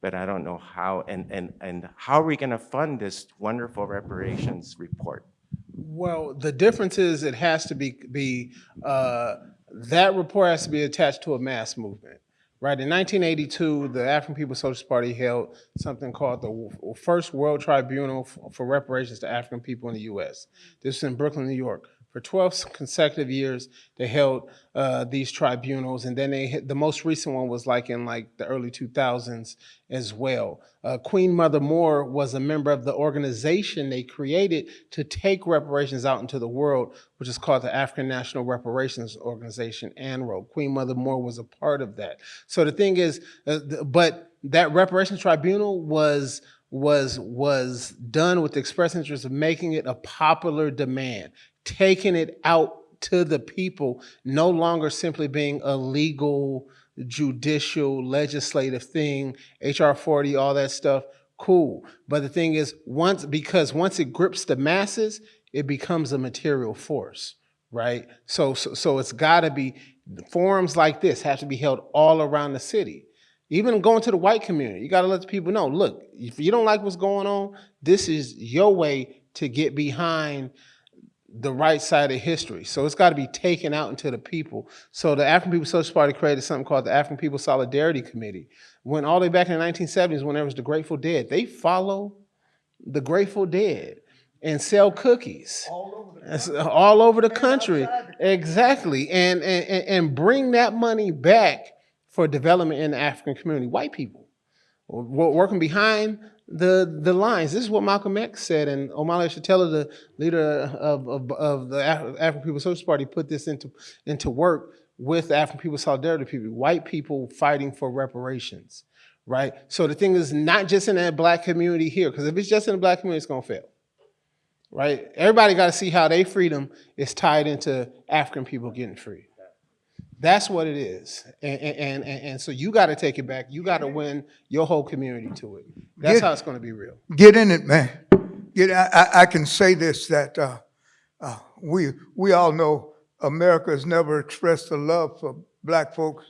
but I don't know how, and, and, and how are we gonna fund this wonderful reparations report? Well, the difference is it has to be, be, uh, that report has to be attached to a mass movement. Right, in 1982, the African People's Socialist Party held something called the First World Tribunal for Reparations to African People in the U.S. This is in Brooklyn, New York. For 12 consecutive years, they held uh, these tribunals, and then they the most recent one was like in like the early 2000s as well. Uh, Queen Mother Moore was a member of the organization they created to take reparations out into the world, which is called the African National Reparations Organization, ANRO. Queen Mother Moore was a part of that. So the thing is, uh, th- but that reparations tribunal was was was done with the express interest of making it a popular demand, taking it out to the people, no longer simply being a legal, judicial, legislative thing, HR 40, all that stuff, cool. But the thing is, once because once it grips the masses, it becomes a material force, right? So so, so it's got to be forums like this have to be held all around the city. Even going to the white community, you got to let the people know. Look, if you don't like what's going on, this is your way to get behind the right side of history. So it's got to be taken out into the people. So the African People's Socialist Party created something called the African People's Solidarity Committee. When all the way back in the 1970s, when there was the Grateful Dead, they follow the Grateful Dead and sell cookies That's all over the uh, country. Exactly. And, and, and- bring that money back for development in the African community. White people wo- working behind the the lines. This is what Malcolm X said, and Omali Yeshitela, the leader of, of, of the Af- African People's Socialist Party, put this into into work with African People's Solidarity people, white people fighting for reparations, right? So the thing is not just in that black community here, because if it's just in the black community, it's gonna fail. Right? Everybody got to see how their freedom is tied into African people getting free. That's what it is. And, and, and, and so you got to take it back. You got to win your whole community to it. That's Get- how it's going to be real. Get in it, man. Get, I, I, can say this, that, uh, uh, we, we all know America has never expressed the love for black folks,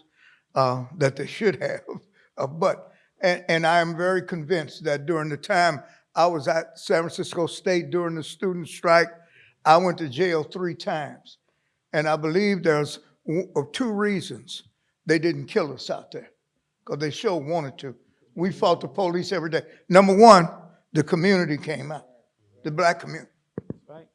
uh, that they should have. Uh, but, and, and I am very convinced that during the time I was at San Francisco State during the student strike, I went to jail three times. And I believe there's uh, two reasons they didn't kill us out there, because they sure wanted to. We fought the police every day. Number one, the community came out, the black community. Right.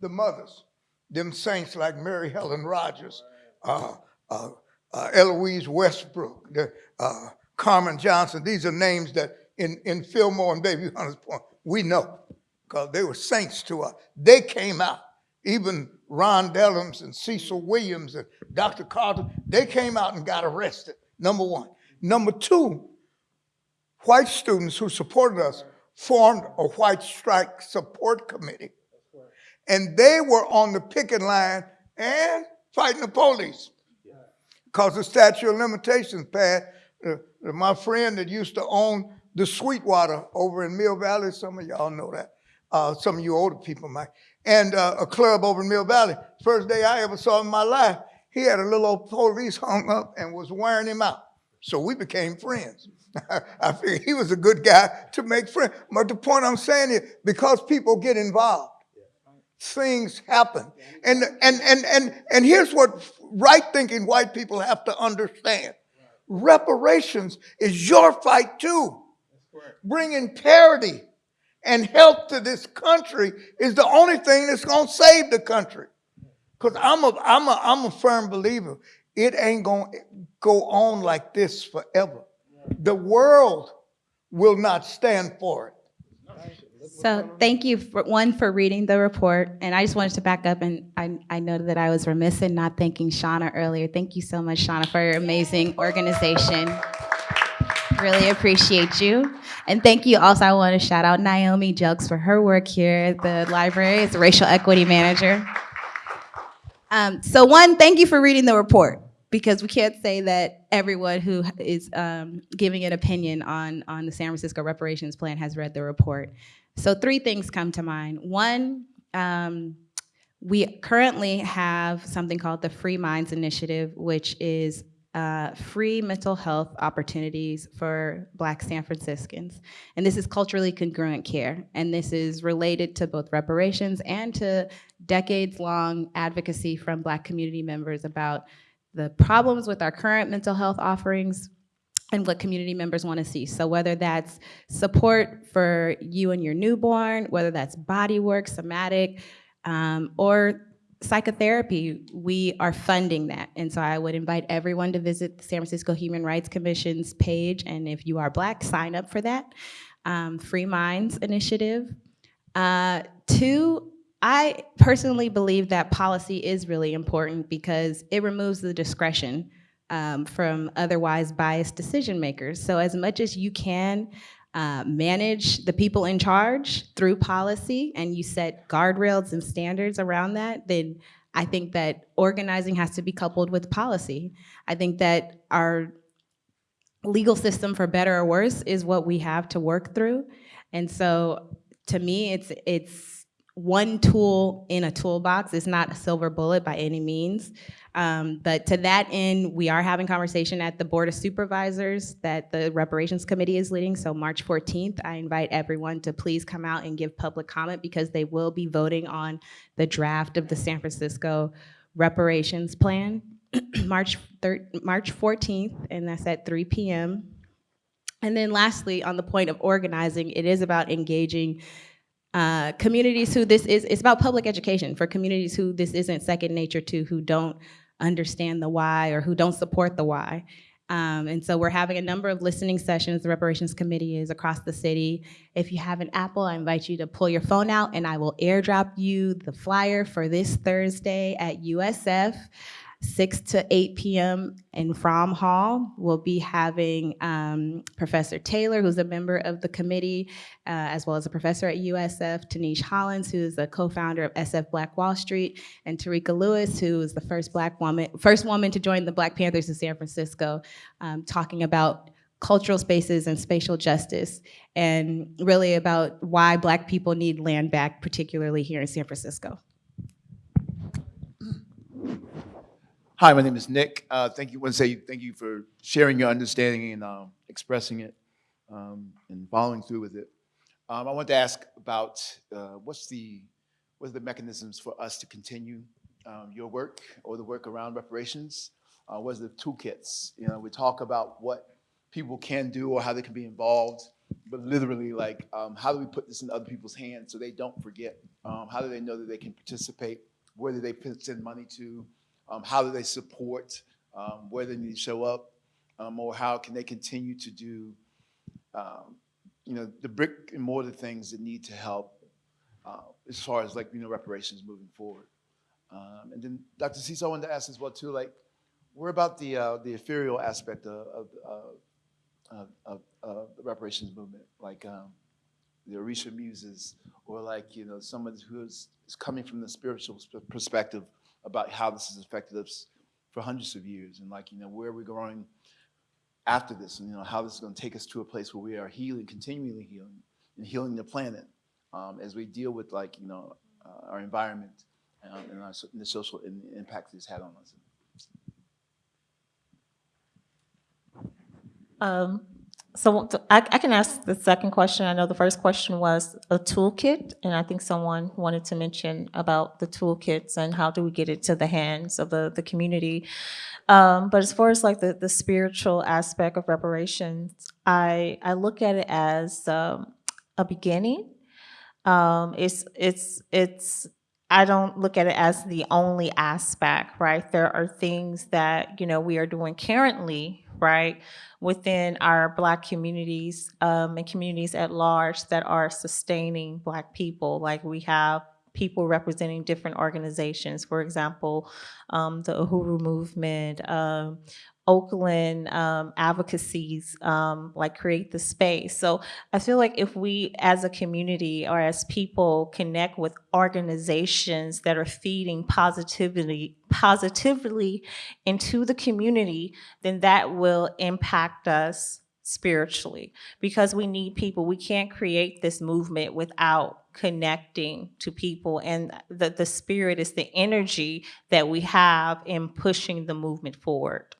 The mothers, them saints like Mary Helen Rogers, uh, uh, uh, Eloise Westbrook, the, uh, Carmen Johnson. These are names that in, in Fillmore and Bayview Hunters Point, we know, because they were saints to us. They came out. Even Ron Dellums and Cecil Williams and Dr. Carter, they came out and got arrested, number one. Number two, white students who supported us formed a white strike support committee. And they were on the picket line and fighting the police. Because the statute of limitations passed. Uh, uh, my friend that used to own the Sweetwater over in Mill Valley, some of y'all know that. Uh, some of you older people might. And uh, a club over in Mill Valley. First day I ever saw in my life, he had a little old police hung up and was wearing him out. So we became friends. I figured he was a good guy to make friends. But the point I'm saying is because people get involved, things happen. And, and, and, and, and here's what right thinking white people have to understand reparations is your fight too. Bringing parity and help to this country is the only thing that's going to save the country. Because I'm a, I'm, a, I'm a firm believer. It ain't going to go on like this forever. The world will not stand for it. So thank you, for, one, for reading the report. And I just wanted to back up, and I, I know that I was remiss in not thanking Shauna earlier. Thank you so much, Shauna, for your amazing organization. Really appreciate you. And thank you also, I want to shout out Naomi Jukes for her work here at the library as racial equity manager. Um, so one, thank you for reading the report because we can't say that everyone who is um, giving an opinion on, on the San Francisco reparations plan has read the report. So three things come to mind. One, um, we currently have something called the Free Minds Initiative, which is uh, free mental health opportunities for Black San Franciscans. And this is culturally congruent care. And this is related to both reparations and to decades-long advocacy from Black community members about the problems with our current mental health offerings and what community members want to see. So whether that's support for you and your newborn, whether that's body work, somatic, um, or psychotherapy, we are funding that. And so I would invite everyone to visit the San Francisco Human Rights Commission's page. And if you are Black, sign up for that. Um, Free Minds Initiative. Uh, two, I personally believe that policy is really important because it removes the discretion um, from otherwise biased decision makers. So as much as you can uh, manage the people in charge through policy and you set guardrails and standards around that, then I think that organizing has to be coupled with policy. I think that our legal system, for better or worse, is what we have to work through. And so to me, it's, it's one tool in a toolbox. It's not a silver bullet by any means. Um, but to that end, we are having conversation at the Board of Supervisors that the Reparations Committee is leading. So March 14th, I invite everyone to please come out and give public comment because they will be voting on the draft of the San Francisco reparations plan. March March 14th, and that's at 3 p.m. And then lastly, on the point of organizing, it is about engaging uh, communities who this is, it's about public education for communities who this isn't second nature to, who don't understand the why or who don't support the why. Um, and so we're having a number of listening sessions. The reparations committee is across the city. If you have an Apple, I invite you to pull your phone out and I will airdrop you the flyer for this Thursday at USF. 6 to 8 p.m. in Fromm Hall. We'll be having um, Professor Taylor, who's a member of the committee, uh, as well as a professor at USF, Tinisch Hollins, who is the co-founder of SF Black Wall Street, and Tarika Lewis, who is the first black woman, first woman to join the Black Panthers in San Francisco, um, talking about cultural spaces and spatial justice, and really about why black people need land back, particularly here in San Francisco. Hi, my name is Nick. Uh, thank you. Want to say thank you for sharing your understanding and um, expressing it um, and following through with it. Um, I want to ask about uh, what's the what are the mechanisms for us to continue um, your work or the work around reparations? Uh, what are the toolkits? You know, we talk about what people can do or how they can be involved, but literally, like, um, how do we put this in other people's hands so they don't forget? Um, how do they know that they can participate? Where do they send money to? Um, how do they support? Um, where they need to show up? Um, or how can they continue to do, um, you know, the brick and mortar things that need to help uh, as far as like, you know, reparations moving forward? Um, and then Dr. Cecil, I wanted to ask as well too, like, where about the, uh, the ethereal aspect of, of, of, of, the reparations movement? Like, um, the Orisha muses, or like, you know, someone who is, is coming from the spiritual perspective about how this has affected us for hundreds of years and like, you know, where are we're going after this and, you know, how this is going to take us to a place where we are healing, continually healing and healing the planet um, as we deal with like, you know, uh, our environment um, and, our, and the social and the impact it's had on us. Um, So I, I can ask the second question. I know the first question was a toolkit, and I think someone wanted to mention about the toolkits and how do we get it to the hands of the, the community. Um, but as far as like the, the spiritual aspect of reparations, I, I look at it as um, a beginning. Um, it's, it's, it's, I don't look at it as the only aspect, right? There are things that, you know, we are doing currently, right, within our Black communities um, and communities at large that are sustaining Black people. Like we have people representing different organizations, for example, um, the Uhuru Movement, um, Oakland um, advocacies, um, like create the space. So I feel like if we as a community or as people connect with organizations that are feeding positivity, positively into the community, then that will impact us spiritually because we need people. We can't create this movement without connecting to people and the, the spirit is the energy that we have in pushing the movement forward.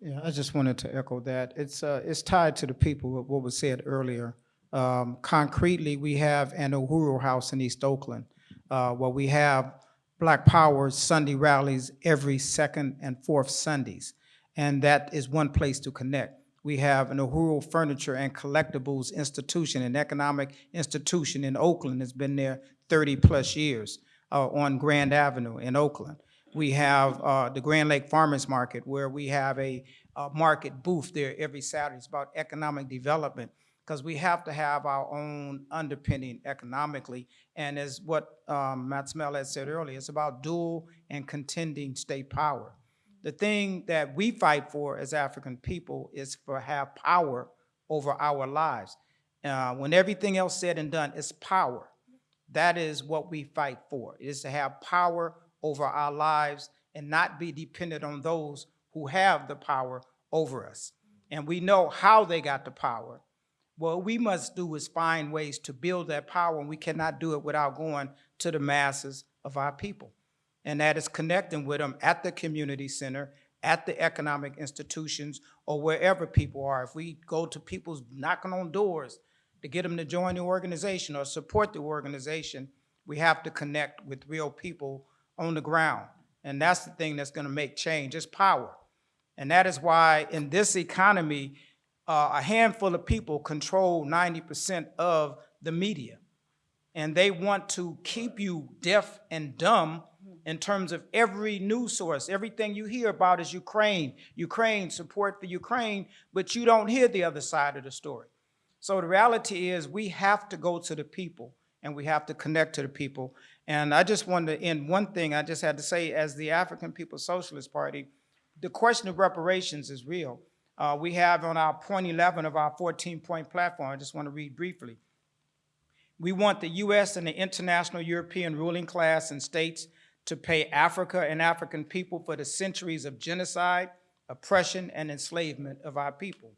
Yeah, I just wanted to echo that. It's, uh, it's tied to the people, what- was said earlier. Um, concretely, we have an Uhuru House in East Oakland, uh, where we have Black Power Sunday rallies every second and fourth Sundays. And that is one place to connect. We have an Uhuru Furniture and Collectibles Institution, an economic institution in Oakland, that's been there thirty-plus years, uh, on Grand Avenue in Oakland. We have uh, the Grand Lake Farmers Market, where we have a uh, market booth there every Saturday. It's about economic development, because we have to have our own underpinning economically. And as what um, Matt Smell had said earlier, it's about dual and contending state power. The thing that we fight for as African people is for have power over our lives. Uh, When everything else said and done, it's power. That is what we fight for, is to have power over our lives and not be dependent on those who have the power over us. And we know how they got the power. What we must do is find ways to build that power, and we cannot do it without going to the masses of our people. And that is connecting with them at the community center, at the economic institutions, or wherever people are. If we go to people's knocking on doors to get them to join the organization or support the organization, we have to connect with real people on the ground. And that's the thing that's gonna make change, it's power. And that is why in this economy, uh, a handful of people control ninety percent of the media. And they want to keep you deaf and dumb in terms of every news source. Everything you hear about is Ukraine, Ukraine, support for Ukraine, but you don't hear the other side of the story. So the reality is we have to go to the people and we have to connect to the people. And I just wanted to end one thing I just had to say as the African People's Socialist Party, the question of reparations is real. Uh, we have on our point 11 of our 14-point platform, I just want to read briefly. We want the U.S. and the international European ruling class and states to pay Africa and African people for the centuries of genocide, oppression, and enslavement of our people.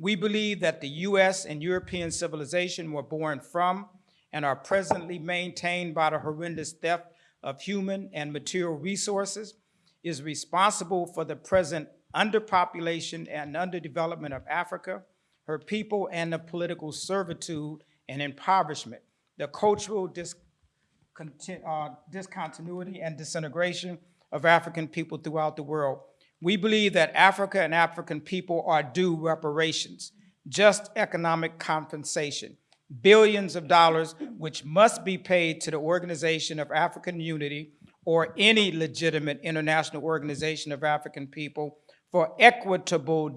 We believe that the U.S. and European civilization were born from and are presently maintained by the horrendous theft of human and material resources, is responsible for the present underpopulation and underdevelopment of Africa, her people, and the political servitude and impoverishment, the cultural uh, discontinuity and disintegration of African people throughout the world. We believe that Africa and African people are due reparations, just economic compensation, billions of dollars which must be paid to the Organization of African Unity or any legitimate international organization of African people for equitable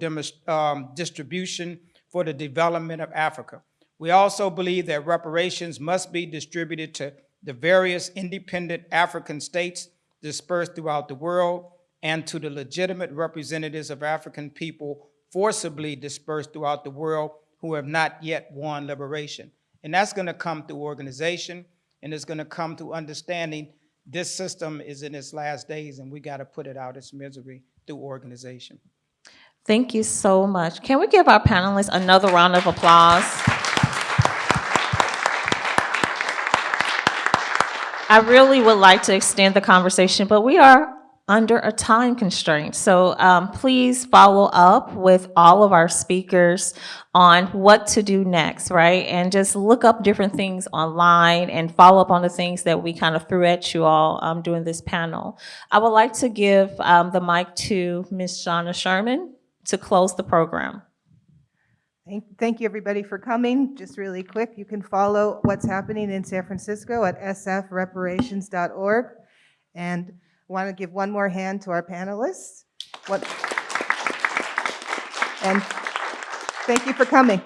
um, distribution for the development of Africa. We also believe that reparations must be distributed to the various independent African states dispersed throughout the world and to the legitimate representatives of African people forcibly dispersed throughout the world who have not yet won liberation. And that's gonna come through organization, and it's gonna come through understanding this system is in its last days, and we gotta put it out its misery through organization. Thank you so much. Can we give our panelists another round of applause? I really would like to extend the conversation, but we are under a time constraint. So um, please follow up with all of our speakers on what to do next, right? And just look up different things online and follow up on the things that we kind of threw at you all um, during this panel. I would like to give um, the mic to Ms. Shauna Sherman to close the program. Thank, thank you, everybody, for coming. Just really quick, you can follow what's happening in San Francisco at sfreparations.org. And want to give one more hand to our panelists. What- And thank you for coming.